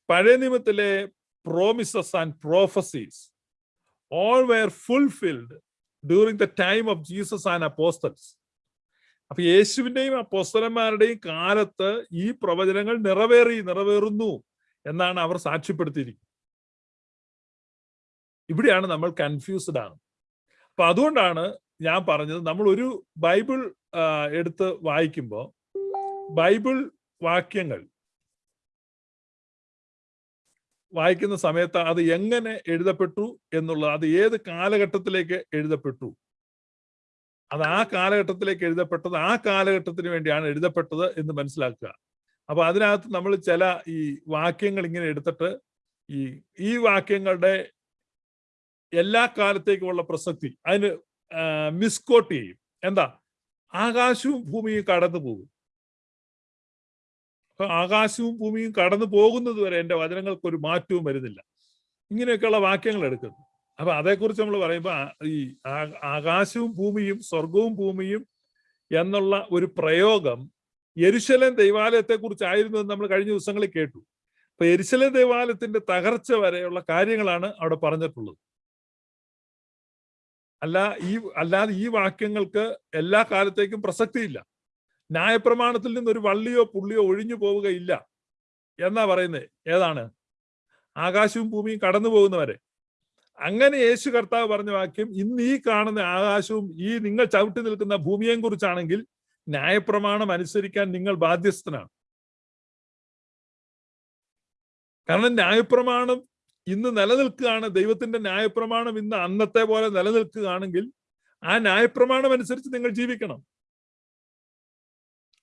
പഴയ നിയമത്തിലെ promises and prophecies all were fulfilled during the time of Jesus and apostles അപ്പൊ യേശുവിന്റെയും അപ്പോസ്തലന്മാരുടെയും കാലത്ത് ഈ പ്രവചനങ്ങൾ നിറവേറി നിറവേറുന്നു എന്നാണ് അവർ സാക്ഷ്യപ്പെടുത്തിയിരിക്കുന്നത്. ഇവിടെയാണ് നമ്മൾ കൺഫ്യൂസ്ഡ് ആണ്. അപ്പൊ അതുകൊണ്ടാണ് ഞാൻ പറഞ്ഞത് നമ്മൾ ഒരു ബൈബിൾ എടുത്ത് വായിക്കുമ്പോൾ ബൈബിൾ വാക്യങ്ങൾ വായിക്കുന്ന സമയത്ത് അത് എങ്ങനെ എഴുതപ്പെട്ടു എന്നുള്ളത് അത് ഏത് കാലഘട്ടത്തിലേക്ക് എഴുതപ്പെട്ടു? അത് ആ കാലഘട്ടത്തിലേക്ക് എഴുതപ്പെട്ടത് ആ കാലഘട്ടത്തിന് വേണ്ടിയാണ് എഴുതപ്പെട്ടത് എന്ന് മനസ്സിലാക്കുക. അപ്പൊ അതിനകത്ത് നമ്മൾ ചില ഈ വാക്യങ്ങൾ ഇങ്ങനെ എടുത്തിട്ട് ഈ ഈ വാക്യങ്ങളുടെ എല്ലാ കാലത്തേക്കുമുള്ള പ്രസക്തി അതിന് മിസ്കോട്ട് ചെയ്യും. എന്താ? ആകാശവും ഭൂമിയും കടന്നു പോകും ആകാശവും ഭൂമിയും കടന്നു പോകുന്നത് വരെ എന്റെ വചനങ്ങൾക്ക് ഒരു മാറ്റവും വരുന്നില്ല. ഇങ്ങനെയൊക്കെയുള്ള വാക്യങ്ങൾ എടുക്കുന്നു. അപ്പൊ അതേക്കുറിച്ച് നമ്മൾ പറയുമ്പോൾ ഈ ആകാശവും ഭൂമിയും സ്വർഗവും ഭൂമിയും എന്നുള്ള ഒരു പ്രയോഗം യെരുശലേം ദൈവാലയത്തെ കുറിച്ചായിരുന്നു നമ്മൾ കഴിഞ്ഞ ദിവസങ്ങളിൽ കേട്ടു. അപ്പൊ യെരുശലേം ദൈവാലയത്തിന്റെ തകർച്ച വരെയുള്ള കാര്യങ്ങളാണ് അവിടെ പറഞ്ഞിട്ടുള്ളത്. അല്ല ഈ അല്ലാതെ ഈ വാക്യങ്ങൾക്ക് എല്ലാ കാലത്തേക്കും പ്രസക്തിയില്ല. ന്യായപ്രമാണത്തിൽ നിന്ന് ഒരു വള്ളിയോ പുള്ളിയോ ഒഴിഞ്ഞു പോവുകയില്ല. എന്നാ പറയുന്നത് ഏതാണ്? ആകാശവും ഭൂമിയും കടന്നു പോകുന്നവരെ. അങ്ങനെ യേശു കർത്താവ് പറഞ്ഞ വാക്യം ഇന്ന് ഈ കാണുന്ന ആകാശവും ഈ നിങ്ങൾ ചവിട്ടി നിൽക്കുന്ന ഭൂമിയെയും കുറിച്ചാണെങ്കിൽ ന്യായപ്രമാണം അനുസരിക്കാൻ നിങ്ങൾ ബാധ്യസ്ഥനാണ്. കാരണം ന്യായപ്രമാണം ഇന്ന് നിലനിൽക്കുകയാണ്. ദൈവത്തിന്റെ ന്യായപ്രമാണം ഇന്ന് അന്നത്തെ പോലെ നിലനിൽക്കുകയാണെങ്കിൽ ആ ന്യായപ്രമാണം അനുസരിച്ച് നിങ്ങൾ ജീവിക്കണം.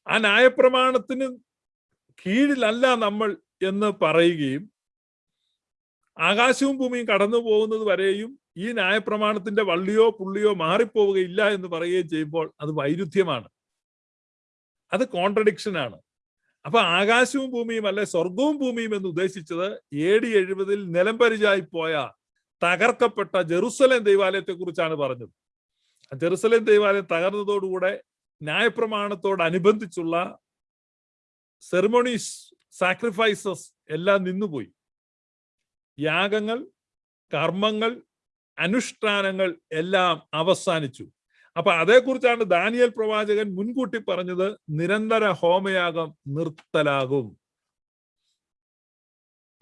ആ ന്യായപ്രമാണത്തിന് കീഴിലല്ല നമ്മൾ എന്ന് പറയുകയും ആകാശവും ഭൂമിയും കടന്നു പോകുന്നത് വരെയും ഈ ന്യായപ്രമാണത്തിന്റെ വള്ളിയോ പുള്ളിയോ മാറിപ്പോവുകയില്ല എന്ന് പറയുകയും ചെയ്യുമ്പോൾ അത് വൈരുദ്ധ്യമാണ്. അത് കോൺട്രഡിക്ഷൻ ആണ്. അപ്പൊ ആകാശവും ഭൂമിയും അല്ലെ സ്വർഗവും ഭൂമിയും എന്ന് ഉദ്ദേശിച്ചത് എ ഡി എഴുപതിൽ നിലംപരിചായി പോയ തകർക്കപ്പെട്ട ജെറുസലേം ദൈവാലയത്തെ കുറിച്ചാണ് പറഞ്ഞത് ജെറുസലേം ദൈവാലയം തകർന്നതോടുകൂടെ ന്യായപ്രമാണത്തോടനുബന്ധിച്ചുള്ള സെറിമോണീസ് സാക്രിഫൈസസ് എല്ലാം നിന്നുപോയി. യാഗങ്ങൾ കർമ്മങ്ങൾ അനുഷ്ഠാനങ്ങൾ എല്ലാം അവസാനിച്ചു. അപ്പൊ അതേക്കുറിച്ചാണ് ദാനിയൽ പ്രവാചകൻ മുൻകൂട്ടി പറഞ്ഞത് നിരന്തര ഹോമയാഗം നിർത്തലാകും.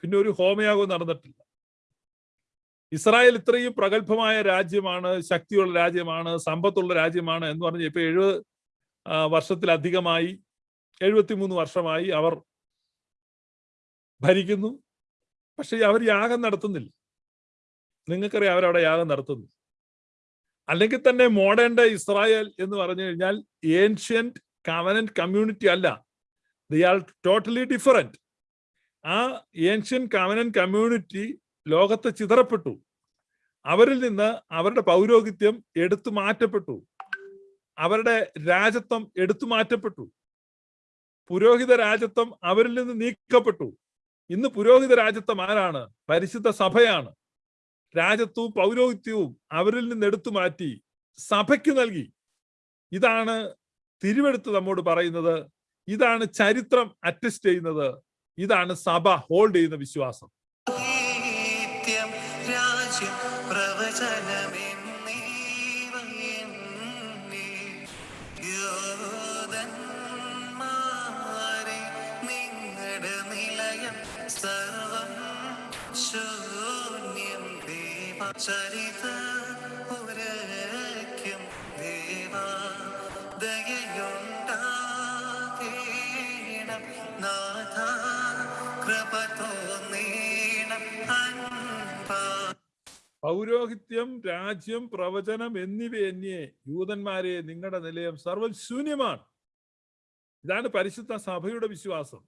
പിന്നെ ഒരു ഹോമയാഗവും നടന്നിട്ടില്ല. ഇസ്രായേൽ ഇത്രയും പ്രഗത്ഭമായ രാജ്യമാണ് ശക്തിയുള്ള രാജ്യമാണ് സമ്പത്തുള്ള രാജ്യമാണ് എന്ന് പറഞ്ഞ് ഇപ്പൊ എഴുപത് വർഷത്തിലധികമായി എഴുപത്തിമൂന്ന് വർഷമായി അവർ ഭരിക്കുന്നു. പക്ഷെ അവർ യാഗം നടത്തുന്നില്ല. നിങ്ങൾക്കറിയാം അവരവിടെ യാഗം നടത്തുന്നു. അല്ലെങ്കിൽ തന്നെ മോഡേൺ ഡേ ഇസ്രായേൽ എന്ന് പറഞ്ഞു കഴിഞ്ഞാൽ ഏൻഷ്യന്റ് കവനന്റ് കമ്മ്യൂണിറ്റി അല്ല. ദി ആർ ടോട്ടലി ഡിഫറെന്റ് ആ ഏൻഷ്യൻ കവനന്റ് കമ്മ്യൂണിറ്റി ലോകത്ത് ചിതറപ്പെട്ടു. അവരിൽ നിന്ന് അവരുടെ പൗരോഹിത്യം എടുത്തു മാറ്റപ്പെട്ടു. അവരുടെ രാജത്വം എടുത്തു മാറ്റപ്പെട്ടു. പുരോഹിത രാജത്വം അവരിൽ നിന്ന് നീക്കപ്പെട്ടു. ഇന്ന് പുരോഹിത രാജത്വം ആരാണ്? പരിശുദ്ധ സഭയാണ്. രാജത്വവും പൗരോഹിത്യവും അവരിൽ നിന്ന് എടുത്തു മാറ്റി സഭയ്ക്ക് നൽകി. ഇതാണ് തിരുവെടുത്ത് നമ്മോട് പറയുന്നത്. ഇതാണ് ചരിത്രം അറ്റസ്റ്റ് ചെയ്യുന്നത്. ഇതാണ് സഭ ഹോൾഡ് ചെയ്യുന്ന വിശ്വാസം. പൗരോഹിത്യം രാജ്യം പ്രവചനം എന്നിവയെന്നെ യൂതന്മാരെ നിങ്ങളുടെ നിലയം സർവം ശൂന്യമാണ്. ഇതാണ് പരിശുദ്ധ സഭയുടെ വിശ്വാസം.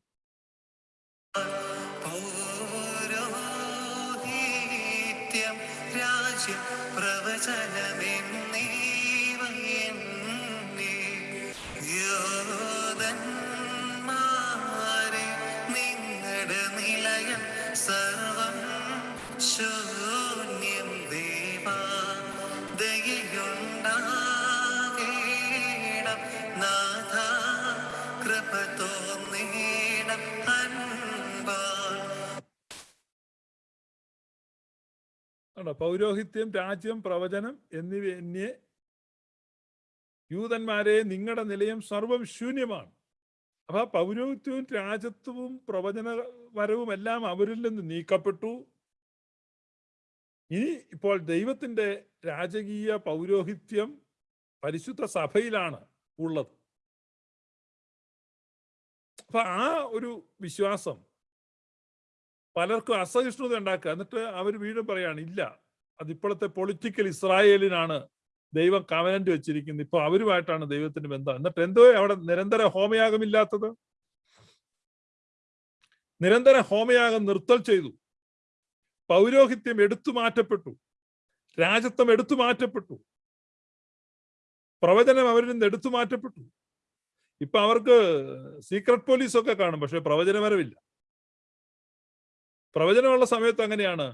പൗരോഹിത്യം രാജ്യം പ്രവചനം എന്നിവയെന്നേ യൂതന്മാരെ നിങ്ങളുടെ നിലയം സർവം ശൂന്യമാണ്. അപ്പൊ പൗരോഹിത്വവും രാജ്യത്വവും പ്രവചനപരവും എല്ലാം അവരിൽ നിന്ന് നീക്കപ്പെട്ടു. ഇനി ഇപ്പോൾ ദൈവത്തിന്റെ രാജകീയ പൗരോഹിത്യം പരിശുദ്ധ സഭയിലാണ് ഉള്ളത്. അപ്പൊ ആ ഒരു വിശ്വാസം പലർക്കും അസഹിഷ്ണുത ഉണ്ടാക്കുക. എന്നിട്ട് അവർ വീണ്ടും പറയാണ് ഇല്ല അതിപ്പോഴത്തെ പൊളിറ്റിക്കൽ ഇസ്രായേലിനാണ് ദൈവം കവനന്റ് വെച്ചിരിക്കുന്നത്. ഇപ്പൊ അവരുമായിട്ടാണ് ദൈവത്തിന് ബന്ധം. എന്നിട്ട് എന്തോ അവിടെ നിരന്തര ഹോമയാഗമില്ലാത്തത്? നിരന്തര ഹോമയാഗം നിർത്തൽ ചെയ്തു. പൗരോഹിത്യം എടുത്തു മാറ്റപ്പെട്ടു. രാജത്വം എടുത്തു മാറ്റപ്പെട്ടു. പ്രവചനം അവരിൽ നിന്ന് എടുത്തു മാറ്റപ്പെട്ടു. ഇപ്പൊ അവർക്ക് സീക്രട്ട് പോലീസ് ഒക്കെ കാണും പക്ഷെ പ്രവചനപരമില്ല പ്രവചനമുള്ള സമയത്ത് അങ്ങനെയാണ്.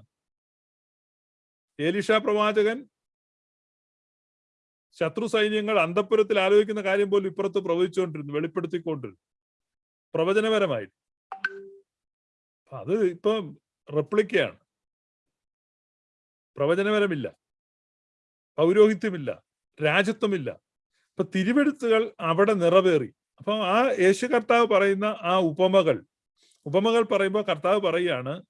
ഏലിഷ പ്രവാചകൻ ശത്രു സൈന്യങ്ങൾ അന്തപ്പുരത്തിൽ ആലോചിക്കുന്ന കാര്യം പോലും ഇപ്പുറത്ത് പ്രവചിച്ചുകൊണ്ടിരുന്നു വെളിപ്പെടുത്തിക്കൊണ്ടിരുന്നു. പ്രവചനപരമായി. അത് ഇപ്പം റെപ്ലിക്കയാണ്. പ്രവചനപരമില്ല. പൗരോഹിത്യമില്ല. രാജ്യത്വമില്ല. ഇപ്പൊ തിരുവെടുത്തുകൾ അവിടെ നിറവേറി. അപ്പൊ ആ യേശു കർത്താവ് പറയുന്ന ആ ഉപമകൾ ഉപമകൾ പറയുമ്പോൾ കർത്താവ് പറയാണ്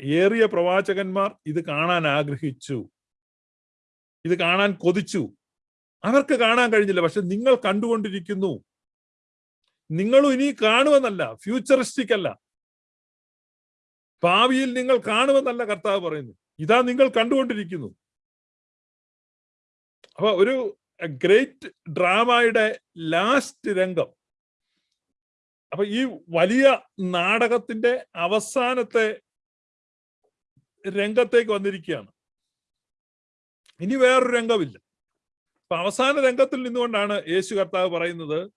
ഏറിയ പ്രവാചകന്മാർ ഇത് കാണാൻ ആഗ്രഹിച്ചു. ഇത് കാണാൻ കൊതിച്ചു. അവർക്ക് കാണാൻ കഴിഞ്ഞില്ല. പക്ഷെ നിങ്ങൾ കണ്ടുകൊണ്ടിരിക്കുന്നു. നിങ്ങളും ഇനി കാണുമെന്നല്ല ഫ്യൂച്ചറിസ്റ്റിക് അല്ല. ഭാവിയിൽ നിങ്ങൾ കാണുമെന്നല്ല കർത്താവ് പറയുന്നു. ഇതാ നിങ്ങൾ കണ്ടുകൊണ്ടിരിക്കുന്നു. അപ്പൊ ഒരു ഗ്രേറ്റ് ഡ്രാമയുടെ ലാസ്റ്റ് രംഗം. അപ്പൊ ഈ വലിയ നാടകത്തിന്റെ അവസാനത്തെ രംഗത്തേക്ക് വന്നിരിക്കുകയാണ്. ഇനി വേറൊരു രംഗമില്ല. അപ്പൊ അവസാന രംഗത്തിൽ നിന്നുകൊണ്ടാണ് യേശു കർത്താവ് പറയുന്നത്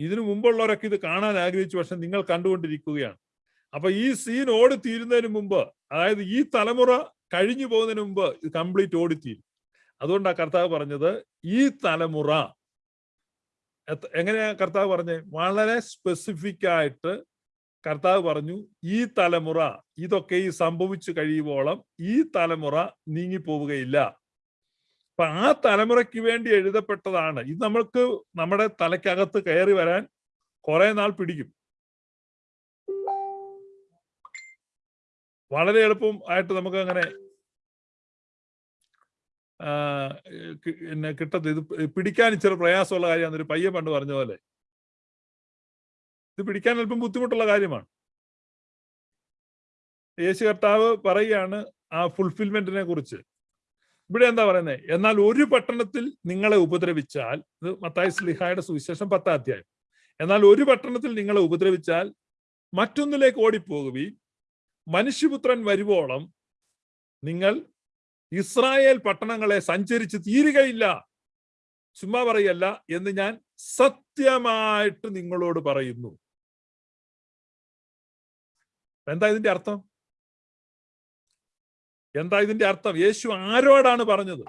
ഇതിനു മുമ്പുള്ളവരൊക്കെ ഇത് കാണാൻ ആഗ്രഹിച്ചു പക്ഷെ നിങ്ങൾ കണ്ടുകൊണ്ടിരിക്കുകയാണ്. അപ്പൊ ഈ സീൻ ഓടിത്തീരുന്നതിന് മുമ്പ് അതായത് ഈ തലമുറ കഴിഞ്ഞു പോകുന്നതിന് മുമ്പ് ഇത് കംപ്ലീറ്റ് ഓടിത്തീരും. അതുകൊണ്ടാണ് കർത്താവ് പറഞ്ഞത് ഈ തലമുറ എങ്ങനെയാ കർത്താവ് പറഞ്ഞത് വളരെ സ്പെസിഫിക് ആയിട്ട് കർത്താവ് പറഞ്ഞു ഈ തലമുറ ഇതൊക്കെ ഈ സംഭവിച്ചു കഴിയുവോളം ഈ തലമുറ നീങ്ങിപ്പോവുകയില്ല. അപ്പൊ ആ തലമുറയ്ക്ക് വേണ്ടി എഴുതപ്പെട്ടതാണ്. ഇത് നമ്മൾക്ക് നമ്മുടെ തലയ്ക്കകത്ത് കയറി വരാൻ കുറെ നാൾ പിടിക്കും. വളരെ എളുപ്പം ആയിട്ട് നമുക്ക് അങ്ങനെ പിന്നെ കിട്ടത്തില്ല. ഇത് പിടിക്കാൻ ഇച്ചിരി പ്രയാസമുള്ള കാര്യമാണ്. ഒരു പയ്യൻ പണ്ട് പറഞ്ഞ പോലെ ഇത് പിടിക്കാൻ അല്പം ബുദ്ധിമുട്ടുള്ള കാര്യമാണ്. യേശു കർത്താവ് പറയുകയാണ് ആ ഫുൾഫിൽമെന്റിനെ കുറിച്ച്. ഇവിടെ എന്താ പറയുന്നത് എന്നാൽ ഒരു പട്ടണത്തിൽ നിങ്ങളെ ഉപദ്രവിച്ചാൽ ഇത് മത്തായി സ്ലിഹായുടെ സുവിശേഷം പത്താം അധ്യായം. എന്നാൽ ഒരു പട്ടണത്തിൽ നിങ്ങളെ ഉപദ്രവിച്ചാൽ മറ്റൊന്നിലേക്ക് ഓടിപ്പോകുവി മനുഷ്യപുത്രൻ വരുവോളം നിങ്ങൾ ഇസ്രായേൽ പട്ടണങ്ങളെ സഞ്ചരിച്ച് തീരുകയില്ല. ചുമ്മാ പറയല്ല എന്ന് ഞാൻ സത്യമായിട്ട് നിങ്ങളോട് പറയുന്നു. എന്താ ഇതിന്റെ അർത്ഥം എന്താ ഇതിന്റെ അർത്ഥം യേശു ആരോടാണ് പറഞ്ഞത്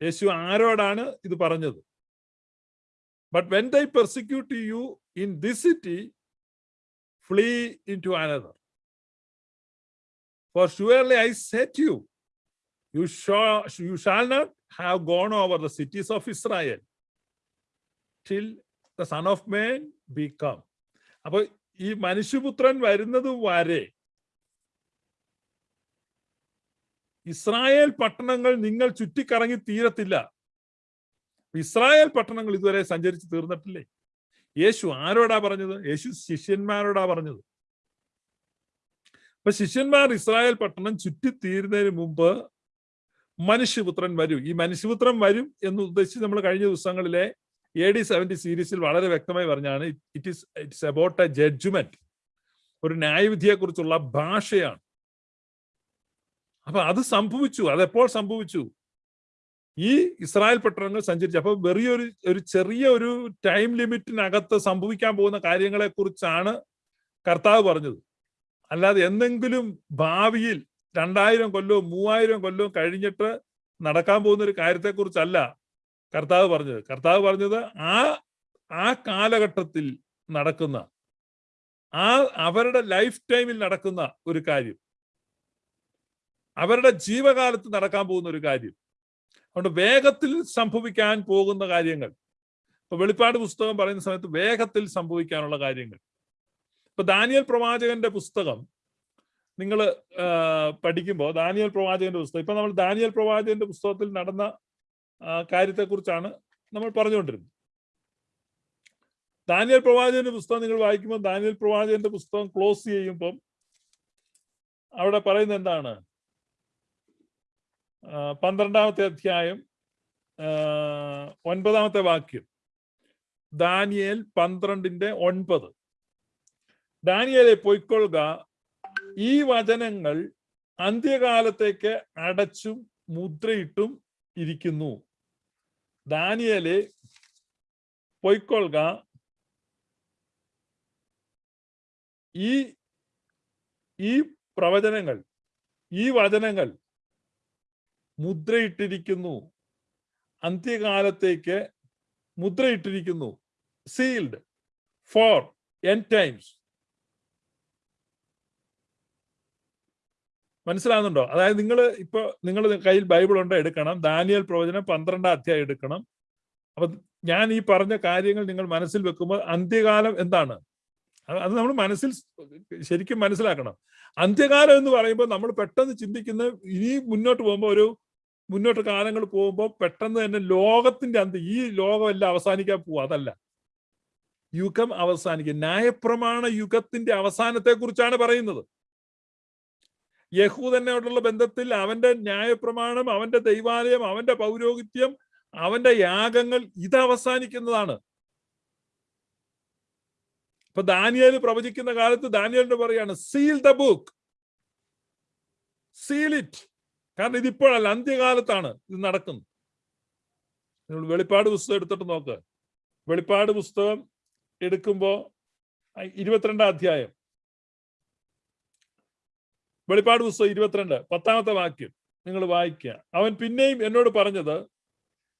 യേശു ആരോടാണ് ഇത് പറഞ്ഞത് but when they persecute you in this city flee into another For surely I said to you, you shall, you shall not have gone over the cities of Israel till the Son of Man be come. അപ്പൊ ഈ മനുഷ്യപുത്രൻ വരുന്നത് വരെ Israel പട്ടണങ്ങൾ നിങ്ങൾ ചുറ്റിക്കറങ്ങി തീരത്തില്ല. Israel പട്ടണങ്ങൾ ഇതുവരെ സഞ്ചരിച്ച് തീർന്നിട്ടില്ലേ? യേശു ആരോടാ പറഞ്ഞത്? യേശു ശിഷ്യന്മാരോടാ പറഞ്ഞത്. അപ്പൊ ശിഷ്യന്മാർ ഇസ്രായേൽ പട്ടണം ചുറ്റിത്തീരുന്നതിന് മുമ്പ് മനുഷ്യപുത്രൻ വരും. ഈ മനുഷ്യപുത്രൻ വരും എന്ന് ഉദ്ദേശിച്ച് നമ്മൾ കഴിഞ്ഞ ദിവസങ്ങളിലെ എ ഡി സെവന്റി സീരീസിൽ വളരെ വ്യക്തമായി പറഞ്ഞാണ് it is it's about a judgment ഒരു ന്യായവിധിയെക്കുറിച്ചുള്ള ഭാഷയാണ്. അപ്പൊ അത് സംഭവിച്ചു അതെപ്പോൾ സംഭവിച്ചു? ഈ ഇസ്രായേൽ പട്ടണങ്ങൾ സഞ്ചരിച്ചു. അപ്പൊ വെറിയൊരു ഒരു ചെറിയ ഒരു ടൈം ലിമിറ്റിനകത്ത് സംഭവിക്കാൻ പോകുന്ന കാര്യങ്ങളെ കുറിച്ചാണ് കർത്താവ് പറഞ്ഞത്. അല്ലാതെ എന്തെങ്കിലും ഭാവിയിൽ രണ്ടായിരം കൊല്ലവും മൂവായിരം കൊല്ലവും കഴിഞ്ഞിട്ട് നടക്കാൻ പോകുന്ന ഒരു കാര്യത്തെക്കുറിച്ചല്ല കർത്താവ് പറഞ്ഞത്. കർത്താവ് പറഞ്ഞത് ആ ആ കാലഘട്ടത്തിൽ നടക്കുന്ന ആ അവരുടെ ലൈഫ് ടൈമിൽ നടക്കുന്ന ഒരു കാര്യം. അവരുടെ ജീവകാലത്ത് നടക്കാൻ പോകുന്ന ഒരു കാര്യം. അതുകൊണ്ട് വേഗത്തിൽ സംഭവിക്കാൻ പോകുന്ന കാര്യങ്ങൾ. ഇപ്പൊ വെളിപ്പാട് പുസ്തകം പറയുന്ന സമയത്ത് വേഗത്തിൽ സംഭവിക്കാനുള്ള കാര്യങ്ങൾ. ഇപ്പൊ ദാനിയൽ പ്രവാചകന്റെ പുസ്തകം നിങ്ങൾ പഠിക്കുമ്പോൾ ദാനിയൽ പ്രവാചകന്റെ പുസ്തകം ഇപ്പൊ നമ്മൾ ദാനിയൽ പ്രവാചകന്റെ പുസ്തകത്തിൽ നടന്ന കാര്യത്തെക്കുറിച്ചാണ് നമ്മൾ പറഞ്ഞുകൊണ്ടിരുന്നത്. ദാനിയൽ പ്രവാചകന്റെ പുസ്തകം നിങ്ങൾ വായിക്കുമ്പോൾ ദാനിയൽ പ്രവാചകന്റെ പുസ്തകം ക്ലോസ് ചെയ്യുമ്പം അവിടെ പറയുന്നത് എന്താണ്? പന്ത്രണ്ടാമത്തെ അധ്യായം ഒൻപതാമത്തെ വാക്യം. ദാനിയേൽ പന്ത്രണ്ടിന്റെ ഒൻപത്. ദാനിയലെ പൊയ്ക്കൊള്ളുക ഈ വചനങ്ങൾ അന്ത്യകാലത്തേക്ക് അടച്ചും മുദ്രയിട്ടും ഇരിക്കുന്നു. ദാനിയലെ പൊയ്ക്കൊള്ളുക. ഈ ഈ പ്രവചനങ്ങൾ ഈ വചനങ്ങൾ മുദ്രയിട്ടിരിക്കുന്നു. അന്ത്യകാലത്തേക്ക് മുദ്രയിട്ടിരിക്കുന്നു. സീൽഡ് ഫോർ എൻ ടൈംസ് മനസ്സിലാകുന്നുണ്ടോ അതായത് നിങ്ങൾ ഇപ്പൊ നിങ്ങൾ കയ്യിൽ ബൈബിൾ ഉണ്ടോ എടുക്കണം. ദാനിയൽ പ്രവചനം പന്ത്രണ്ടാം അധ്യായം എടുക്കണം. അപ്പൊ ഞാൻ ഈ പറഞ്ഞ കാര്യങ്ങൾ നിങ്ങൾ മനസ്സിൽ വെക്കുമ്പോൾ അന്ത്യകാലം എന്താണ്? അത് നമ്മൾ മനസ്സിൽ ശരിക്കും മനസ്സിലാക്കണം. അന്ത്യകാലം എന്ന് പറയുമ്പോൾ നമ്മൾ പെട്ടെന്ന് ചിന്തിക്കുന്ന ഇനി മുന്നോട്ട് പോകുമ്പോൾ ഒരു മുന്നോട്ട് കാലങ്ങൾ പോകുമ്പോൾ പെട്ടെന്ന് തന്നെ ലോകത്തിന്റെ അന്ത്യം ഈ ലോകമെല്ലാം അവസാനിക്കാൻ പോവും. അതല്ല. യുഗം അവസാനിക്കുക. ന്യായപ്രമാണ യുഗത്തിന്റെ അവസാനത്തെ കുറിച്ചാണ് പറയുന്നത്. യഹൂദനോടുള്ള ബന്ധത്തിൽ അവന്റെ ന്യായപ്രമാണം അവന്റെ ദൈവാലയം അവന്റെ പൗരോഹിത്യം അവന്റെ യാഗങ്ങൾ ഇത് അവസാനിക്കുന്നതാണ്. ഇപ്പൊ ദാനിയേൽ പ്രവചിക്കുന്ന കാലത്ത് ദാനിയലിന്റെ പറയാണ് seal the book seal it കാരണം ഇതിപ്പോഴല്ല അന്ത്യകാലത്താണ് ഇത് നടക്കുന്നത്. നിങ്ങൾ വെളിപ്പാട് പുസ്തകം എടുത്തിട്ട് നോക്ക്. വെളിപ്പാട് പുസ്തകം എടുക്കുമ്പോ അ- ഇരുപത്തിരണ്ടാം അധ്യായം. വെളിപ്പാട് പുസ്തകം ഇരുപത്തിരണ്ട് പത്താമത്തെ വാക്യം നിങ്ങൾ വായിക്കുക. അവൻ പിന്നെയും എന്നോട് പറഞ്ഞത്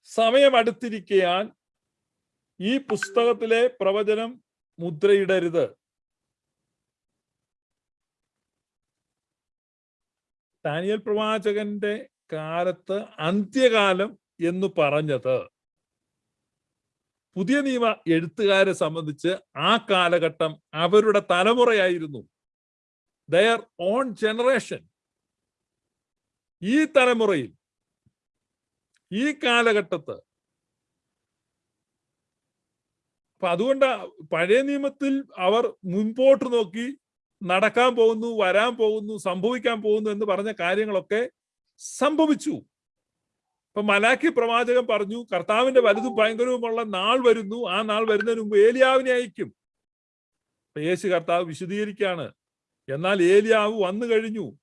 സമയം അടുത്തിരിക്കയാൽ ഈ പുസ്തകത്തിലെ പ്രവചനം മുദ്രയിടരുത്. ദാനിയൽ പ്രവാചകന്റെ കാലത്ത് അന്ത്യകാലം എന്ന് പറഞ്ഞത് പുതിയ നിയമ എഴുത്തുകാരെ സംബന്ധിച്ച് ആ കാലഘട്ടം അവരുടെ തലമുറയായിരുന്നു. ദയർ ഓൺ ജനറേഷൻ ഈ തലമുറയിൽ ഈ കാലഘട്ടത്ത് അപ്പൊ അതുകൊണ്ട് പഴയ നിയമത്തിൽ അവർ മുൻപോട്ട് നോക്കി നടക്കാൻ പോകുന്നു വരാൻ പോകുന്നു സംഭവിക്കാൻ പോകുന്നു എന്ന് പറഞ്ഞ കാര്യങ്ങളൊക്കെ സംഭവിച്ചു. ഇപ്പൊ മലാഖി പ്രവാചകൻ പറഞ്ഞു കർത്താവിന്റെ വലുതും ഭയങ്കരവുമുള്ള നാൾ വരുന്നു. ആ നാൾ വരുന്നതിന് മുമ്പ് ഏലിയാവിനെ അയക്കും യേശു കർത്താവ് വിശദീകരിക്കാണ് എന്നാൽ ഏലിയാവ് വന്നു കഴിഞ്ഞു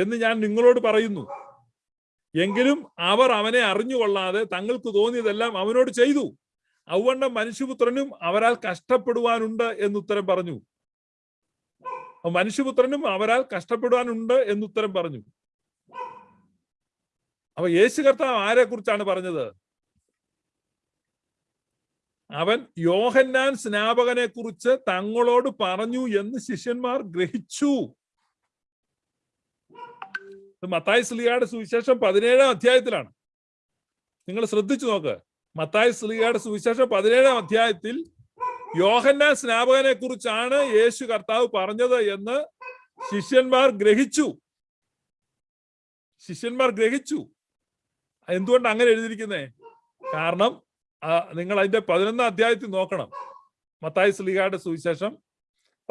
എന്ന് ഞാൻ നിങ്ങളോട് പറയുന്നു. എങ്കിലും അവർ അവനെ അറിഞ്ഞുകൊള്ളാതെ തങ്ങൾക്ക് തോന്നിയതെല്ലാം അവനോട് ചെയ്തു. ഔവണ്ണം മനുഷ്യപുത്രനും അവരാൽ കഷ്ടപ്പെടുവാനുണ്ട് എന്നുത്തരം പറഞ്ഞു. മനുഷ്യപുത്രനും അവരാൽ കഷ്ടപ്പെടുവാനുണ്ട് എന്നുത്തരം പറഞ്ഞു. അപ്പൊ യേശു കർത്താവ് ആരെ കുറിച്ചാണ് പറഞ്ഞത്? അവൻ യോഹന്നാൻ സ്നാപകനെ കുറിച്ച് തങ്ങളോട് പറഞ്ഞു എന്ന് ശിഷ്യന്മാർ ഗ്രഹിച്ചു. മത്തായി സ്ലിയുടെ സുവിശേഷം പതിനേഴാം അധ്യായത്തിലാണ്. നിങ്ങൾ ശ്രദ്ധിച്ചു നോക്ക്. മത്തായി സ്ലിയുടെ സുവിശേഷം പതിനേഴാം അധ്യായത്തിൽ യോഹന്നാൻ സ്നാപകനെ കുറിച്ചാണ് യേശു കർത്താവ് പറഞ്ഞത് എന്ന് ശിഷ്യന്മാർ ഗ്രഹിച്ചു. ശിഷ്യന്മാർ ഗ്രഹിച്ചു. എന്തുകൊണ്ട് അങ്ങനെ എഴുതിയിരിക്കുന്നേ? കാരണം നിങ്ങൾ അതിന്റെ പതിനൊന്നാം അധ്യായത്തിൽ നോക്കണം. മത്തായി സ്ലിഹയുടെ സുവിശേഷം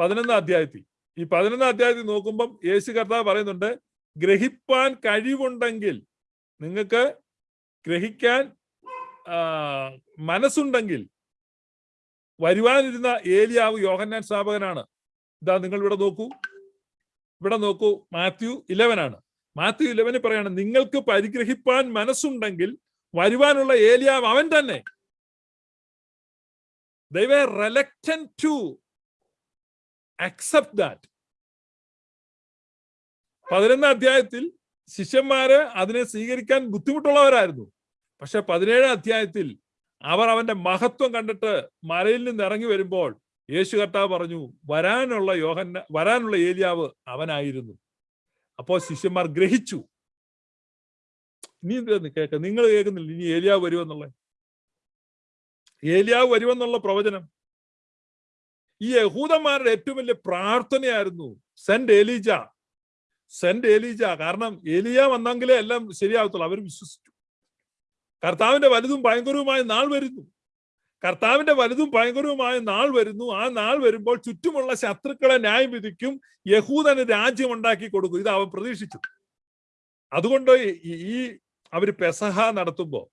പതിനൊന്നാം അധ്യായത്തിൽ. ഈ പതിനൊന്നാം അധ്യായത്തിൽ നോക്കുമ്പം യേശു കർത്താവ് പറയുന്നുണ്ട് ഗ്രഹിപ്പാൻ കഴിവുണ്ടെങ്കിൽ നിങ്ങൾക്ക് ഗ്രഹിക്കാൻ മനസ്സുണ്ടെങ്കിൽ വരുവാനിരുന്ന ഏലിയാവ് യോഹന്നാൻ സ്ഥാപകനാണ് ഇതാ നിങ്ങൾ ഇവിടെ നോക്കൂ. ഇവിടെ നോക്കൂ മാത്യു ഇലവൻ ആണ് മാത്യു ഇലവന് പറയാണ് നിങ്ങൾക്ക് പരിഗ്രഹിപ്പാൻ മനസ്സുണ്ടെങ്കിൽ വരുവാനുള്ള ഏലിയാവ് അവൻ തന്നെ. They were reluctant to accept that. പതിനൊന്നാം അധ്യായത്തിൽ ശിഷ്യന്മാര് അതിനെ സ്വീകരിക്കാൻ ബുദ്ധിമുട്ടുള്ളവരായിരുന്നു. പക്ഷെ പതിനേഴാം അധ്യായത്തിൽ അവർ അവന്റെ മഹത്വം കണ്ടിട്ട് മലയിൽ നിന്ന് ഇറങ്ങി വരുമ്പോൾ യേശു കർത്താവ് പറഞ്ഞു വരാനുള്ള യോഹന്ന വരാനുള്ള ഏലിയാവ് അവനായിരുന്നു. അപ്പോൾ ശിഷ്യന്മാർ ഗ്രഹിച്ചു. ഇനി എന്ത് കേൾക്ക നിങ്ങൾ കേൾക്കുന്നില്ല? ഇനി ഏലിയാവ് വരുമെന്നുള്ള ഏലിയാവ് വരുമെന്നുള്ള പ്രവചനം. ഈ യഹൂദന്മാരുടെ ഏറ്റവും വലിയ പ്രാർത്ഥനയായിരുന്നു സെന്റ് ഏലീജ. സെന്റ് ഏലീജ കാരണം ഏലിയ വന്നെങ്കിലേ എല്ലാം ശരിയാവത്തുള്ളൂ അവർ വിശ്വസിച്ചു. കർത്താവിന്റെ വലുതും ഭയങ്കരവുമായ നാൾ വരുന്നു. കർത്താവിന്റെ വലുതും ഭയങ്കരവുമായ നാൾ വരുന്നു. ആ നാൾ വരുമ്പോൾ ചുറ്റുമുള്ള ശത്രുക്കളെ ന്യായം വിധിക്കും യഹൂദന് രാജ്യം ഉണ്ടാക്കി കൊടുക്കും. ഇത് അവൻ പ്രതീക്ഷിച്ചു. അതുകൊണ്ട് ഈ- അവർ പെസഹ നടത്തുമ്പോ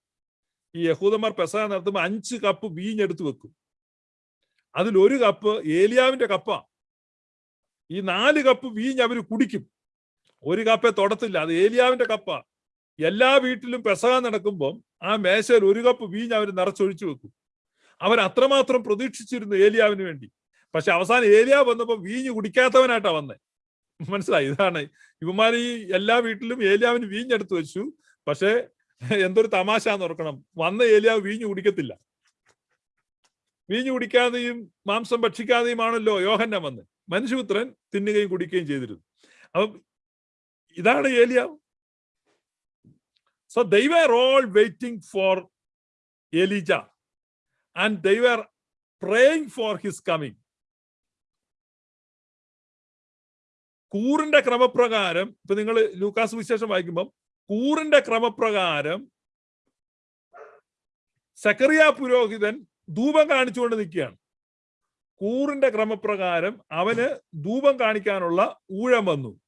ഈ യഹൂദന്മാർ പെസഹ നടത്തുമ്പോൾ അഞ്ച് കപ്പ് വീഞ്ഞെടുത്ത് വെക്കും. അതിൽ ഒരു കപ്പ് ഏലിയാവിന്റെ കപ്പാ. ഈ നാല് കപ്പ് വീഞ്ഞ് അവർ കുടിക്കും. ഒരു കപ്പേ തൊടത്തില്ല അത് ഏലിയാവിന്റെ കപ്പാ. എല്ലാ വീട്ടിലും പെസഹ നടക്കുമ്പം ആ മേശയിൽ ഒരു കപ്പ് വീഞ്ഞ് അവർ നിറച്ചൊഴിച്ചു വെക്കും. അവർ അത്രമാത്രം പ്രതീക്ഷിച്ചിരുന്നു ഏലിയാവിന് വേണ്ടി. പക്ഷെ അവസാനം ഏലിയാവ് വന്നപ്പോൾ വീഞ്ഞ് കുടിക്കാത്തവനായിട്ടാ വന്നേ. മനസ്സിലായി? ഇതാണ് ഇവന്മാർ ഈ എല്ലാ വീട്ടിലും ഏലിയാവിന് വീഞ്ഞെടുത്ത് വെച്ചു. പക്ഷെ എന്തൊരു തമാശ എന്ന് വന്ന ഏലിയാവ് വീഞ്ഞു കുടിക്കത്തില്ല. വീഞ്ഞു കുടിക്കാതെയും മാംസം ഭക്ഷിക്കാതെയുമാണല്ലോ യോഹന്ന വന്ന്. മനുഷ്യപുത്രൻ തിന്നുകയും കുടിക്കുകയും ചെയ്തിരുന്നു. അപ്പം ഇതാണ് ഏലിയാവ്. So they were waiting for Elijah and and praying for his coming കൂറിന്റെ ക്രമപ്രകാരം ഇപ്പൊ നിങ്ങൾ ലൂക്കാസ് വിശേഷം വായിക്കുമ്പം കൂറിന്റെ ക്രമപ്രകാരം സക്കറിയ പുരോഹിതൻ ധൂപം കാണിച്ചുകൊണ്ട് നിൽക്കുകയാണ്. കൂറിന്റെ ക്രമപ്രകാരം അവന് ധൂപം കാണിക്കാനുള്ള ഊഴം വന്നു.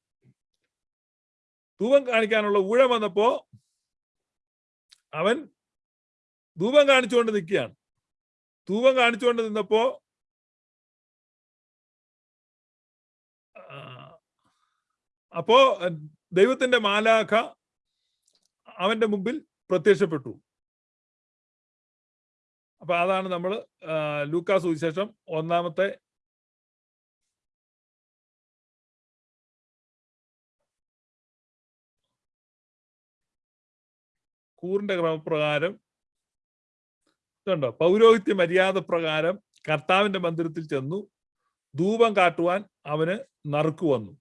ധൂപം കാണിക്കാനുള്ള ഊഴം വന്നപ്പോ അവൻ ധൂപം കാണിച്ചുകൊണ്ട് നിൽക്കുകയാണ്. ധൂപം കാണിച്ചുകൊണ്ട് നിന്നപ്പോ അപ്പോ ദൈവത്തിന്റെ മാലാഖ അവന്റെ മുമ്പിൽ പ്രത്യക്ഷപ്പെട്ടു. അപ്പൊ അതാണ് നമ്മൾ ലൂക്കാ സുവിശേഷം ഒന്നാമത്തെ കൂറിന്റെ ക്രമപ്രകാരം ഇതുണ്ടോ? പൗരോഹിത്യ മര്യാദ പ്രകാരം കർത്താവിന്റെ മന്ദിരത്തിൽ ചെന്നു ധൂപം കാട്ടുവാൻ അവന് നറുക്കു വന്നു.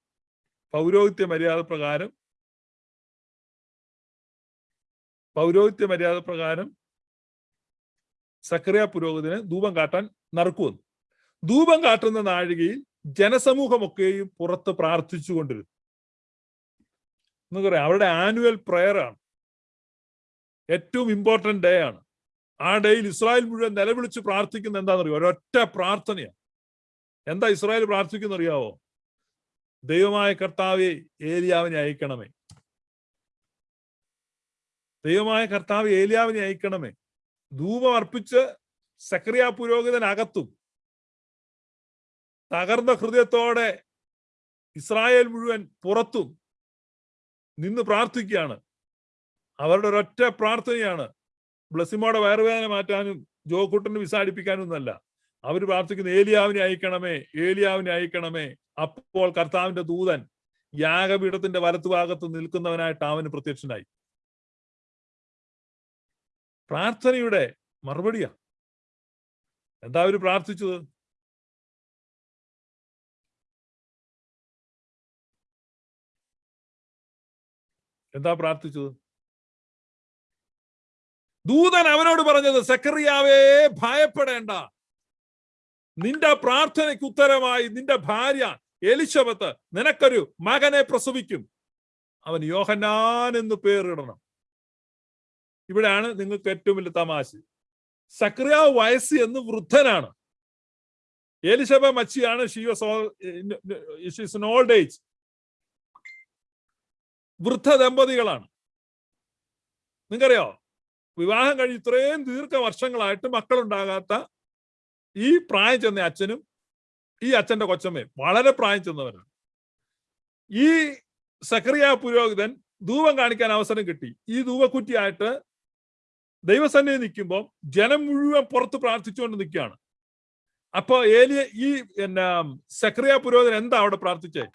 പൗരോഹിത്യ മര്യാദ പ്രകാരം പൗരോഹിത്യ മര്യാദ പ്രകാരം സക്രിയ പുരോഹിതന് ധൂപം കാട്ടാൻ നറുക്കുവന്നു ധൂപം കാട്ടുന്ന നാഴികയിൽ ജനസമൂഹമൊക്കെയും പുറത്ത് പ്രാർത്ഥിച്ചുകൊണ്ടിരുന്നു എന്ന് പറയാം അവരുടെ ആനുവൽ പ്രെയർ ആണ്. ഏറ്റവും ഇമ്പോർട്ടന്റ് ഡേ ആണ്. ആ ഡേയിൽ ഇസ്രായേൽ മുഴുവൻ നിലവിളിച്ച് പ്രാർത്ഥിക്കുന്ന എന്താണെന്നറിയോ? ഒരൊറ്റ പ്രാർത്ഥനയാണ്. എന്താ ഇസ്രായേൽ പ്രാർത്ഥിക്കുന്ന അറിയാവോ ദൈവമായ കർത്താവെ ഏലിയാവിനെ അയക്കണമേ. ദൈവമായ കർത്താവ് ഏലിയാവിനെ അയക്കണമേ. ധൂപം അർപ്പിച്ച് സക്രിയ പുരോഹിതനകത്തും തകർന്ന ഹൃദയത്തോടെ ഇസ്രായേൽ മുഴുവൻ പുറത്തും നിന്ന് പ്രാർത്ഥിക്കുകയാണ്. അവരുടെ ഒരൊറ്റ പ്രാർത്ഥനയാണ്. ബ്ലസിമോടെ വയറുവേദന മാറ്റാനും ജോക്കുട്ടന് വിസാടിപ്പിക്കാനും ഒന്നല്ല. അവർ പ്രാർത്ഥിക്കുന്ന ഏലിയാവിനെ അയക്കണമേ ഏലിയാവിനെ അയക്കണമേ. അപ്പോൾ കർത്താവിന്റെ ദൂതൻ യാഗപീഠത്തിന്റെ വലത്തുഭാഗത്ത് നിൽക്കുന്നവനായിട്ട് അവന് പ്രത്യക്ഷനായി. പ്രാർത്ഥനയുടെ മറുപടിയാ. എന്താ അവർ പ്രാർത്ഥിച്ചത്? എന്താ പ്രാർത്ഥിച്ചത്? ദൂതൻ അവനോട് പറഞ്ഞത് സക്കറിയാവേ ഭയപ്പെടേണ്ട. നിന്റെ പ്രാർത്ഥനയ്ക്ക് ഉത്തരമായി നിന്റെ ഭാര്യ എലിശബത്ത് നിനക്കൊരു മകനെ പ്രസവിക്കും. അവൻ യോഹന്നാൻ എന്ന് പേരിടണം. ഇവിടെയാണ് നിങ്ങൾക്ക് ഏറ്റവും വലിയ തമാശ. സക്രിയ വയസ്സ് എന്ന് വൃദ്ധനാണ്. ഏലിശബ മച്ചിയാണ് ഓൾഡ് ഏജ് വൃദ്ധ ദമ്പതികളാണ്. നിങ്ങറിയോ വിവാഹം കഴിഞ്ഞ് ഇത്രയും ദീർഘ വർഷങ്ങളായിട്ട് മക്കളുണ്ടാകാത്ത ഈ പ്രായം ചെന്ന അച്ഛനും ഈ അച്ഛന്റെ കൊച്ചമ്മയും വളരെ പ്രായം ചെന്നവരാണ്. ഈ സക്രിയ പുരോഹിതൻ ധൂപം കാണിക്കാൻ അവസരം കിട്ടി. ഈ ധൂപക്കുറ്റിയായിട്ട് ദൈവസന്നിധി നിൽക്കുമ്പോൾ ജനം മുഴുവൻ പുറത്ത് പ്രാർത്ഥിച്ചുകൊണ്ട് നിൽക്കുകയാണ്. അപ്പൊ ഏലിയ ഈ എന്നാ സക്രിയ പുരോഹിതൻ എന്താ അവിടെ പ്രാർത്ഥിച്ചേ?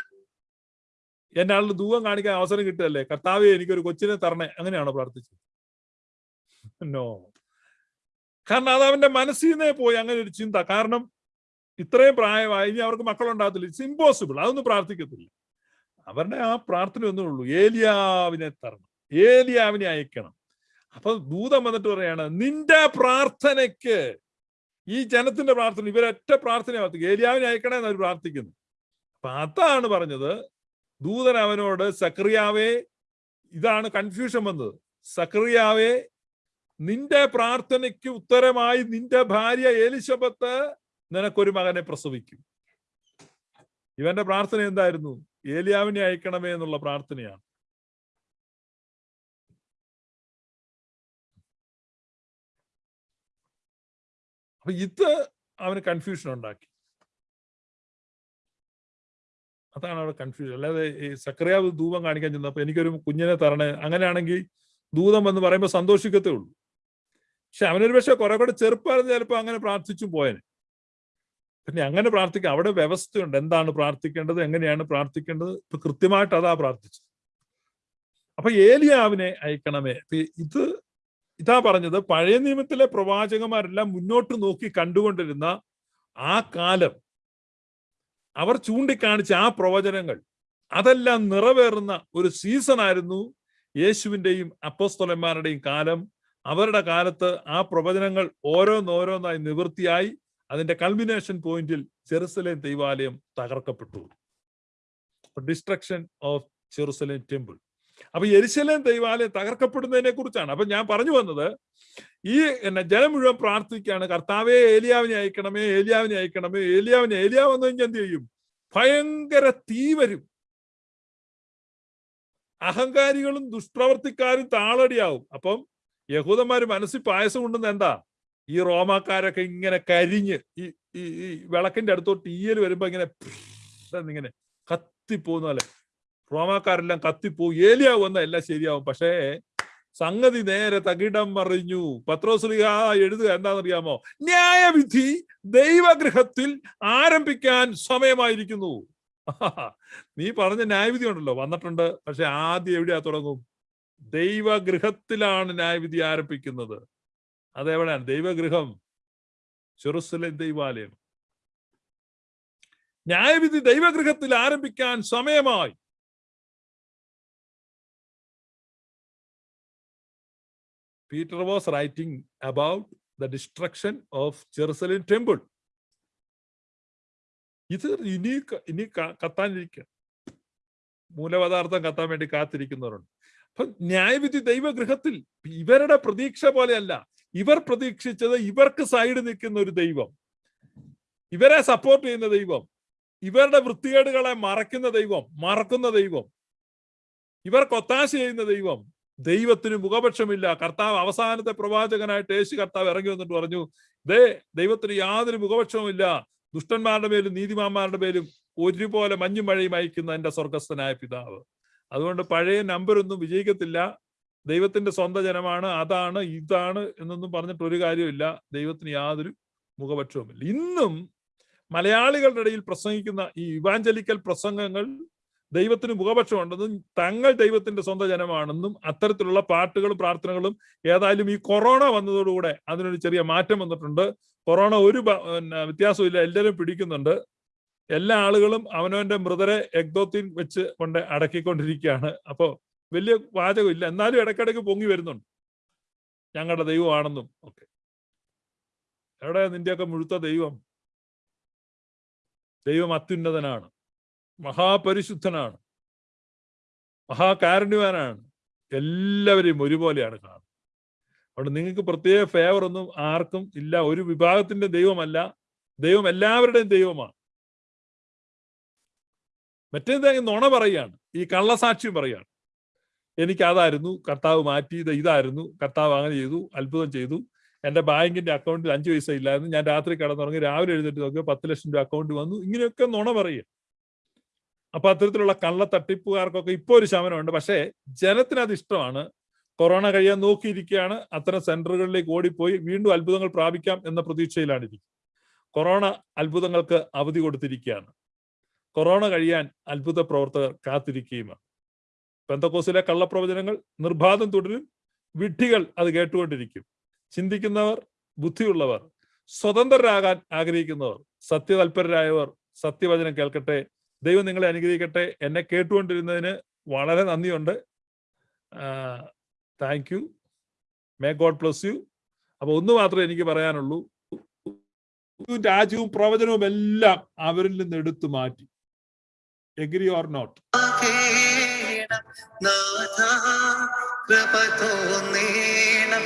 എന്നെ ദൂഹം കാണിക്കാൻ അവസരം കിട്ടുകയല്ലേ കർത്താവെ എനിക്കൊരു കൊച്ചിനെ തരണേ. അങ്ങനെയാണോ പ്രാർത്ഥിച്ചത്? നോ കാരണം അത് അവന്റെ മനസ്സിൽ നിന്നേ പോയി. അങ്ങനെ ഒരു ചിന്ത. കാരണം ഇത്രയും പ്രായമായി ഇനി അവർക്ക് മക്കളുണ്ടാകത്തില്ല. ഇറ്റ്സ് ഇമ്പോസിബിൾ അതൊന്നും പ്രാർത്ഥിക്കത്തില്ല. അവരുടെ ആ പ്രാർത്ഥന ഒന്നേ ഉള്ളൂ. ഏലിയാവിനെ തരണം. ഏലിയാവിനെ അയക്കണം. അപ്പൊ ദൂതം വന്നിട്ട് പറയാണ് നിന്റെ പ്രാർത്ഥനയ്ക്ക് ഈ ജനത്തിന്റെ പ്രാർത്ഥന ഇവരൊറ്റ പ്രാർത്ഥന ഏലിയാവിനെ അയക്കണേ എന്ന് അവർ പ്രാർത്ഥിക്കുന്നു. അപ്പൊ അതാണ് പറഞ്ഞത്. ദൂതൻ അവനോട് സക്രിയാവേ ഇതാണ് കൺഫ്യൂഷൻ വന്നത്. സക്രിയാവേ നിന്റെ പ്രാർത്ഥനയ്ക്ക് ഉത്തരമായി നിന്റെ ഭാര്യ എലിശബത്ത് നിനക്കൊരു മകനെ പ്രസവിക്കും. ഇവന്റെ പ്രാർത്ഥന എന്തായിരുന്നു? ഏലിയാവിനെ അയക്കണമേ എന്നുള്ള പ്രാർത്ഥനയാണ്. അപ്പൊ ഇത് അവന് കൺഫ്യൂഷൻ ഉണ്ടാക്കി. അതാണ് അവിടെ കൺഫ്യൂഷൻ അല്ലാതെ ഈ സക്രിയാവ് ധൂപം കാണിക്കാൻ ചെന്നപ്പോ എനിക്കൊരു കുഞ്ഞിനെ തരണേ. അങ്ങനെയാണെങ്കിൽ ദൂതം എന്ന് പറയുമ്പോൾ സന്തോഷിക്കത്തേ ഉള്ളൂ. പക്ഷെ അവനൊരു പക്ഷെ കുറെ കൂടെ ചെറുപ്പമായിരുന്നു ചിലപ്പോൾ അങ്ങനെ പ്രാർത്ഥിച്ചും പോയനെ. പിന്നെ അങ്ങനെ പ്രാർത്ഥിക്കാം അവിടെ വ്യവസ്ഥയുണ്ട്. എന്താണ് പ്രാർത്ഥിക്കേണ്ടത്? എങ്ങനെയാണ് പ്രാർത്ഥിക്കേണ്ടത്? ഇപ്പൊ കൃത്യമായിട്ട് അതാ പ്രാർത്ഥിച്ചത്. അപ്പൊ ഏലിയാവിനെ അയക്കണമേ. ഇത് ഇതാ പറഞ്ഞത് പഴയ നിയമത്തിലെ പ്രവാചകന്മാരെല്ലാം മുന്നോട്ട് നോക്കി കണ്ടുകൊണ്ടിരുന്ന ആ കാലം. അവർ ചൂണ്ടിക്കാണിച്ച ആ പ്രവചനങ്ങൾ അതെല്ലാം നിറവേറുന്ന ഒരു സീസൺ ആയിരുന്നു യേശുവിന്റെയും അപ്പോസ്തലന്മാരുടെയും കാലം. അവരുടെ കാലത്ത് ആ പ്രവചനങ്ങൾ ഓരോന്നോരോന്നായി നിവൃത്തിയായി. അതിന്റെ കൾമിനേഷൻ പോയിന്റിൽ ജെറുസലേം ദൈവാലയം തകർക്കപ്പെട്ടു. ഡിസ്ട്രക്ഷൻ ഓഫ് ജെറുസലേം ടെമ്പിൾ അപ്പൊ എരിശലേം ദൈവാലയം തകർക്കപ്പെടുന്നതിനെ കുറിച്ചാണ്. അപ്പൊ ഞാൻ പറഞ്ഞു വന്നത് ഈ എന്നെ ജനം മുഴുവൻ പ്രാർത്ഥിക്കുകയാണ്. കർത്താവേ ഏലിയാവിനെ അയക്കണമേ ഏലിയാവിനെ അയക്കണമേ ഏലിയാവിനെ ഏലിയാവ് വന്നു കഴിഞ്ഞാൽ എന്ത് ചെയ്യും? ഭയങ്കര തീവരും അഹങ്കാരികളും ദുഷ്പ്രവർത്തിക്കാരും താളടിയാവും. അപ്പം യഹൂദന്മാര് മനസ്സിൽ പായസം ഉണ്ടെന്ന് എന്താ? ഈ റോമാക്കാരൊക്കെ ഇങ്ങനെ കരിഞ്ഞ് ഈ ഈ വിളക്കിന്റെ അടുത്തോട്ട് ഈയൽ വരുമ്പോ ഇങ്ങനെ ഇങ്ങനെ കത്തിപ്പോകുന്ന പോലെ. റോമാക്കാരെല്ലാം കത്തിപ്പോവും ഏലിയാവ് വന്ന എല്ലാം ശരിയാവും. പക്ഷേ സംഗതി നേരെ തകിടം മറിഞ്ഞു. പത്രോസ്ലിഹ എഴുതുക. എന്താണെന്നറിയാമോ? ന്യായവിധി ദൈവഗൃഹത്തിൽ ആരംഭിക്കാൻ സമയമായിരിക്കുന്നു. നീ പറഞ്ഞ ന്യായവിധി ഉണ്ടല്ലോ. വന്നിട്ടുണ്ട്. പക്ഷെ ആദ്യം എവിടെയാ തുടങ്ങും? ദൈവഗൃഹത്തിലാണ് ന്യായവിധി ആരംഭിക്കുന്നത്. അതെവിടെയാണ്? ദൈവഗൃഹം. ചെറുസലേം ദൈവാലയം. ന്യായവിധി ദൈവഗൃഹത്തിൽ ആരംഭിക്കാൻ സമയമായി. Peter was writing about the destruction of Jerusalem temple. ഇത് ഇനി ഇനി കത്താനിരിക്കുക മൂലപദാർത്ഥം കത്താൻ വേണ്ടി കാത്തിരിക്കുന്നവരുണ്ട്. അപ്പൊ ന്യായവിധി ദൈവഗൃഹത്തിൽ ഇവരുടെ പ്രതീക്ഷ പോലെയല്ല. ഇവർ പ്രതീക്ഷിച്ചത് ഇവർക്ക് സൈഡ് നിൽക്കുന്ന ഒരു ദൈവം. ഇവരെ സപ്പോർട്ട് ചെയ്യുന്ന ദൈവം. ഇവരുടെ വൃത്തികേടുകളെ മറയ്ക്കുന്ന ദൈവം. മറക്കുന്ന ദൈവം. ഇവർക്ക് ഒത്താശ ചെയ്യുന്ന ദൈവം. ദൈവത്തിന് മുഖപക്ഷമില്ല. കർത്താവ് അവസാനത്തെ പ്രവാചകനായിട്ട് യേശു കർത്താവ് ഇറങ്ങി വന്നിട്ട് പറഞ്ഞു ദേ ദൈവത്തിന് യാതൊരു മുഖപക്ഷവുമില്ല. ദുഷ്ടന്മാരുടെ മേലും നീതിമാന്മാരുടെ മേലും ഒരുപോലെ മഞ്ഞും മഴയും അയക്കുന്ന എന്റെ സ്വർഗസ്ഥനായ പിതാവ്. അതുകൊണ്ട് പഴയ നമ്പരൊന്നും വിജയിക്കത്തില്ല. ദൈവത്തിന്റെ സ്വന്തം ജനമാണ്. അതാണ് ഇതാണ് എന്നൊന്നും പറഞ്ഞിട്ട് ഒരു കാര്യമില്ല ദൈവത്തിന് യാതൊരു മുഖപക്ഷവുമില്ല. ഇന്നും മലയാളികളുടെ ഇടയിൽ പ്രസംഗിക്കുന്ന ഈ ഇവാഞ്ചലിക്കൽ പ്രസംഗങ്ങൾ ദൈവത്തിന് മുഖപക്ഷമുണ്ടെന്നും തങ്ങൾ ദൈവത്തിന്റെ സ്വന്തം ജനമാണെന്നും അത്തരത്തിലുള്ള പാട്ടുകളും പ്രാർത്ഥനകളും ഏതായാലും ഈ കൊറോണ വന്നതോടുകൂടെ അതിനൊരു ചെറിയ മാറ്റം വന്നിട്ടുണ്ട്. കൊറോണ ഒരു വ്യത്യാസമില്ല എല്ലാവരും പിടിക്കുന്നുണ്ട്. എല്ലാ ആളുകളും അവനവന്റെ മൃതരെ എഗ്ദോത്തിൻ വെച്ച് കൊണ്ട് അടക്കിക്കൊണ്ടിരിക്കുകയാണ്. അപ്പോ വലിയ വാചകമില്ല. എന്നാലും ഇടയ്ക്കിടയ്ക്ക് പൊങ്ങി വരുന്നുണ്ട്. ഞങ്ങളുടെ ദൈവമാണെന്നും ഒക്കെ. എവിടെ നിന്റെയൊക്കെ മുഴുത്ത ദൈവം? ദൈവം അത്യുന്നതനാണ്. മഹാപരിശുദ്ധനാണ്. മഹാകാരുണ്യവാനാണ്. എല്ലാവരെയും ഒരുപോലെയാണ് കാണുന്നത്. അതുകൊണ്ട് നിങ്ങൾക്ക് പ്രത്യേക ഫേവർ ഒന്നും ആർക്കും ഇല്ല. ഒരു വിഭാഗത്തിന്റെ ദൈവമല്ല. ദൈവം എല്ലാവരുടെയും ദൈവമാണ്. മറ്റേത് നുണ പറയുകയാണ് ഈ കള്ളസാക്ഷ്യം പറയുകയാണ് എനിക്ക് അതായിരുന്നു. കർത്താവ് മാറ്റിയത് ഇതായിരുന്നു. കർത്താവ് അങ്ങനെ ചെയ്തു. അത്ഭുതം ചെയ്തു. എന്റെ ബാങ്കിന്റെ അക്കൗണ്ടിൽ അഞ്ച് പൈസ ഇല്ലായിരുന്നു. ഞാൻ രാത്രി കടന്നുറങ്ങി രാവിലെ എഴുതിട്ട് നോക്കിയോ പത്ത് ലക്ഷം രൂപ അക്കൗണ്ട് വന്നു. ഇങ്ങനെയൊക്കെ നുണ പറയുക അപ്പൊ അത്തരത്തിലുള്ള കള്ള തട്ടിപ്പുകാർക്കൊക്കെ ഇപ്പൊ ഒരു ശമനമുണ്ട്. പക്ഷേ ജനത്തിന് അത് ഇഷ്ടമാണ്. കൊറോണ കഴിയാൻ നോക്കിയിരിക്കുകയാണ്. അത്തരം സെന്ററുകളിലേക്ക് ഓടിപ്പോയി വീണ്ടും അത്ഭുതങ്ങൾ പ്രാപിക്കാം എന്ന പ്രതീക്ഷയിലാണ് ഇരിക്കുന്നത്. കൊറോണ അത്ഭുതങ്ങൾക്ക് അവധി കൊടുത്തിരിക്കുകയാണ്. കൊറോണ കഴിയാൻ അത്ഭുത പ്രവർത്തകർ കാത്തിരിക്കുകയുമാണ്. പെന്തക്കോസിലെ കള്ളപ്രവചനങ്ങൾ? നിർബാധം തുടരും. വിഡ്ഢികൾ അത് കേട്ടുകൊണ്ടിരിക്കും. ചിന്തിക്കുന്നവർ ബുദ്ധിയുള്ളവർ സ്വതന്ത്രരാകാൻ ആഗ്രഹിക്കുന്നവർ സത്യതൽപരരായവർ സത്യവചനം കേൾക്കട്ടെ ദൈവം നിങ്ങളെ അനുഗ്രഹിക്കട്ടെ. എന്നെ കേട്ടുകൊണ്ടിരുന്നതിന് വളരെ നന്ദിയുണ്ട്. Thank you may God bless you അപ്പൊ ഒന്ന് മാത്രമേ എനിക്ക് പറയാനുള്ളൂ. രാജ്യവും പ്രവചനവും എല്ലാം അവരിൽ നിന്ന് എടുത്തു മാറ്റി. എഗ്രി ഓർ നോട്ട് കൃപ തോന്നേണം.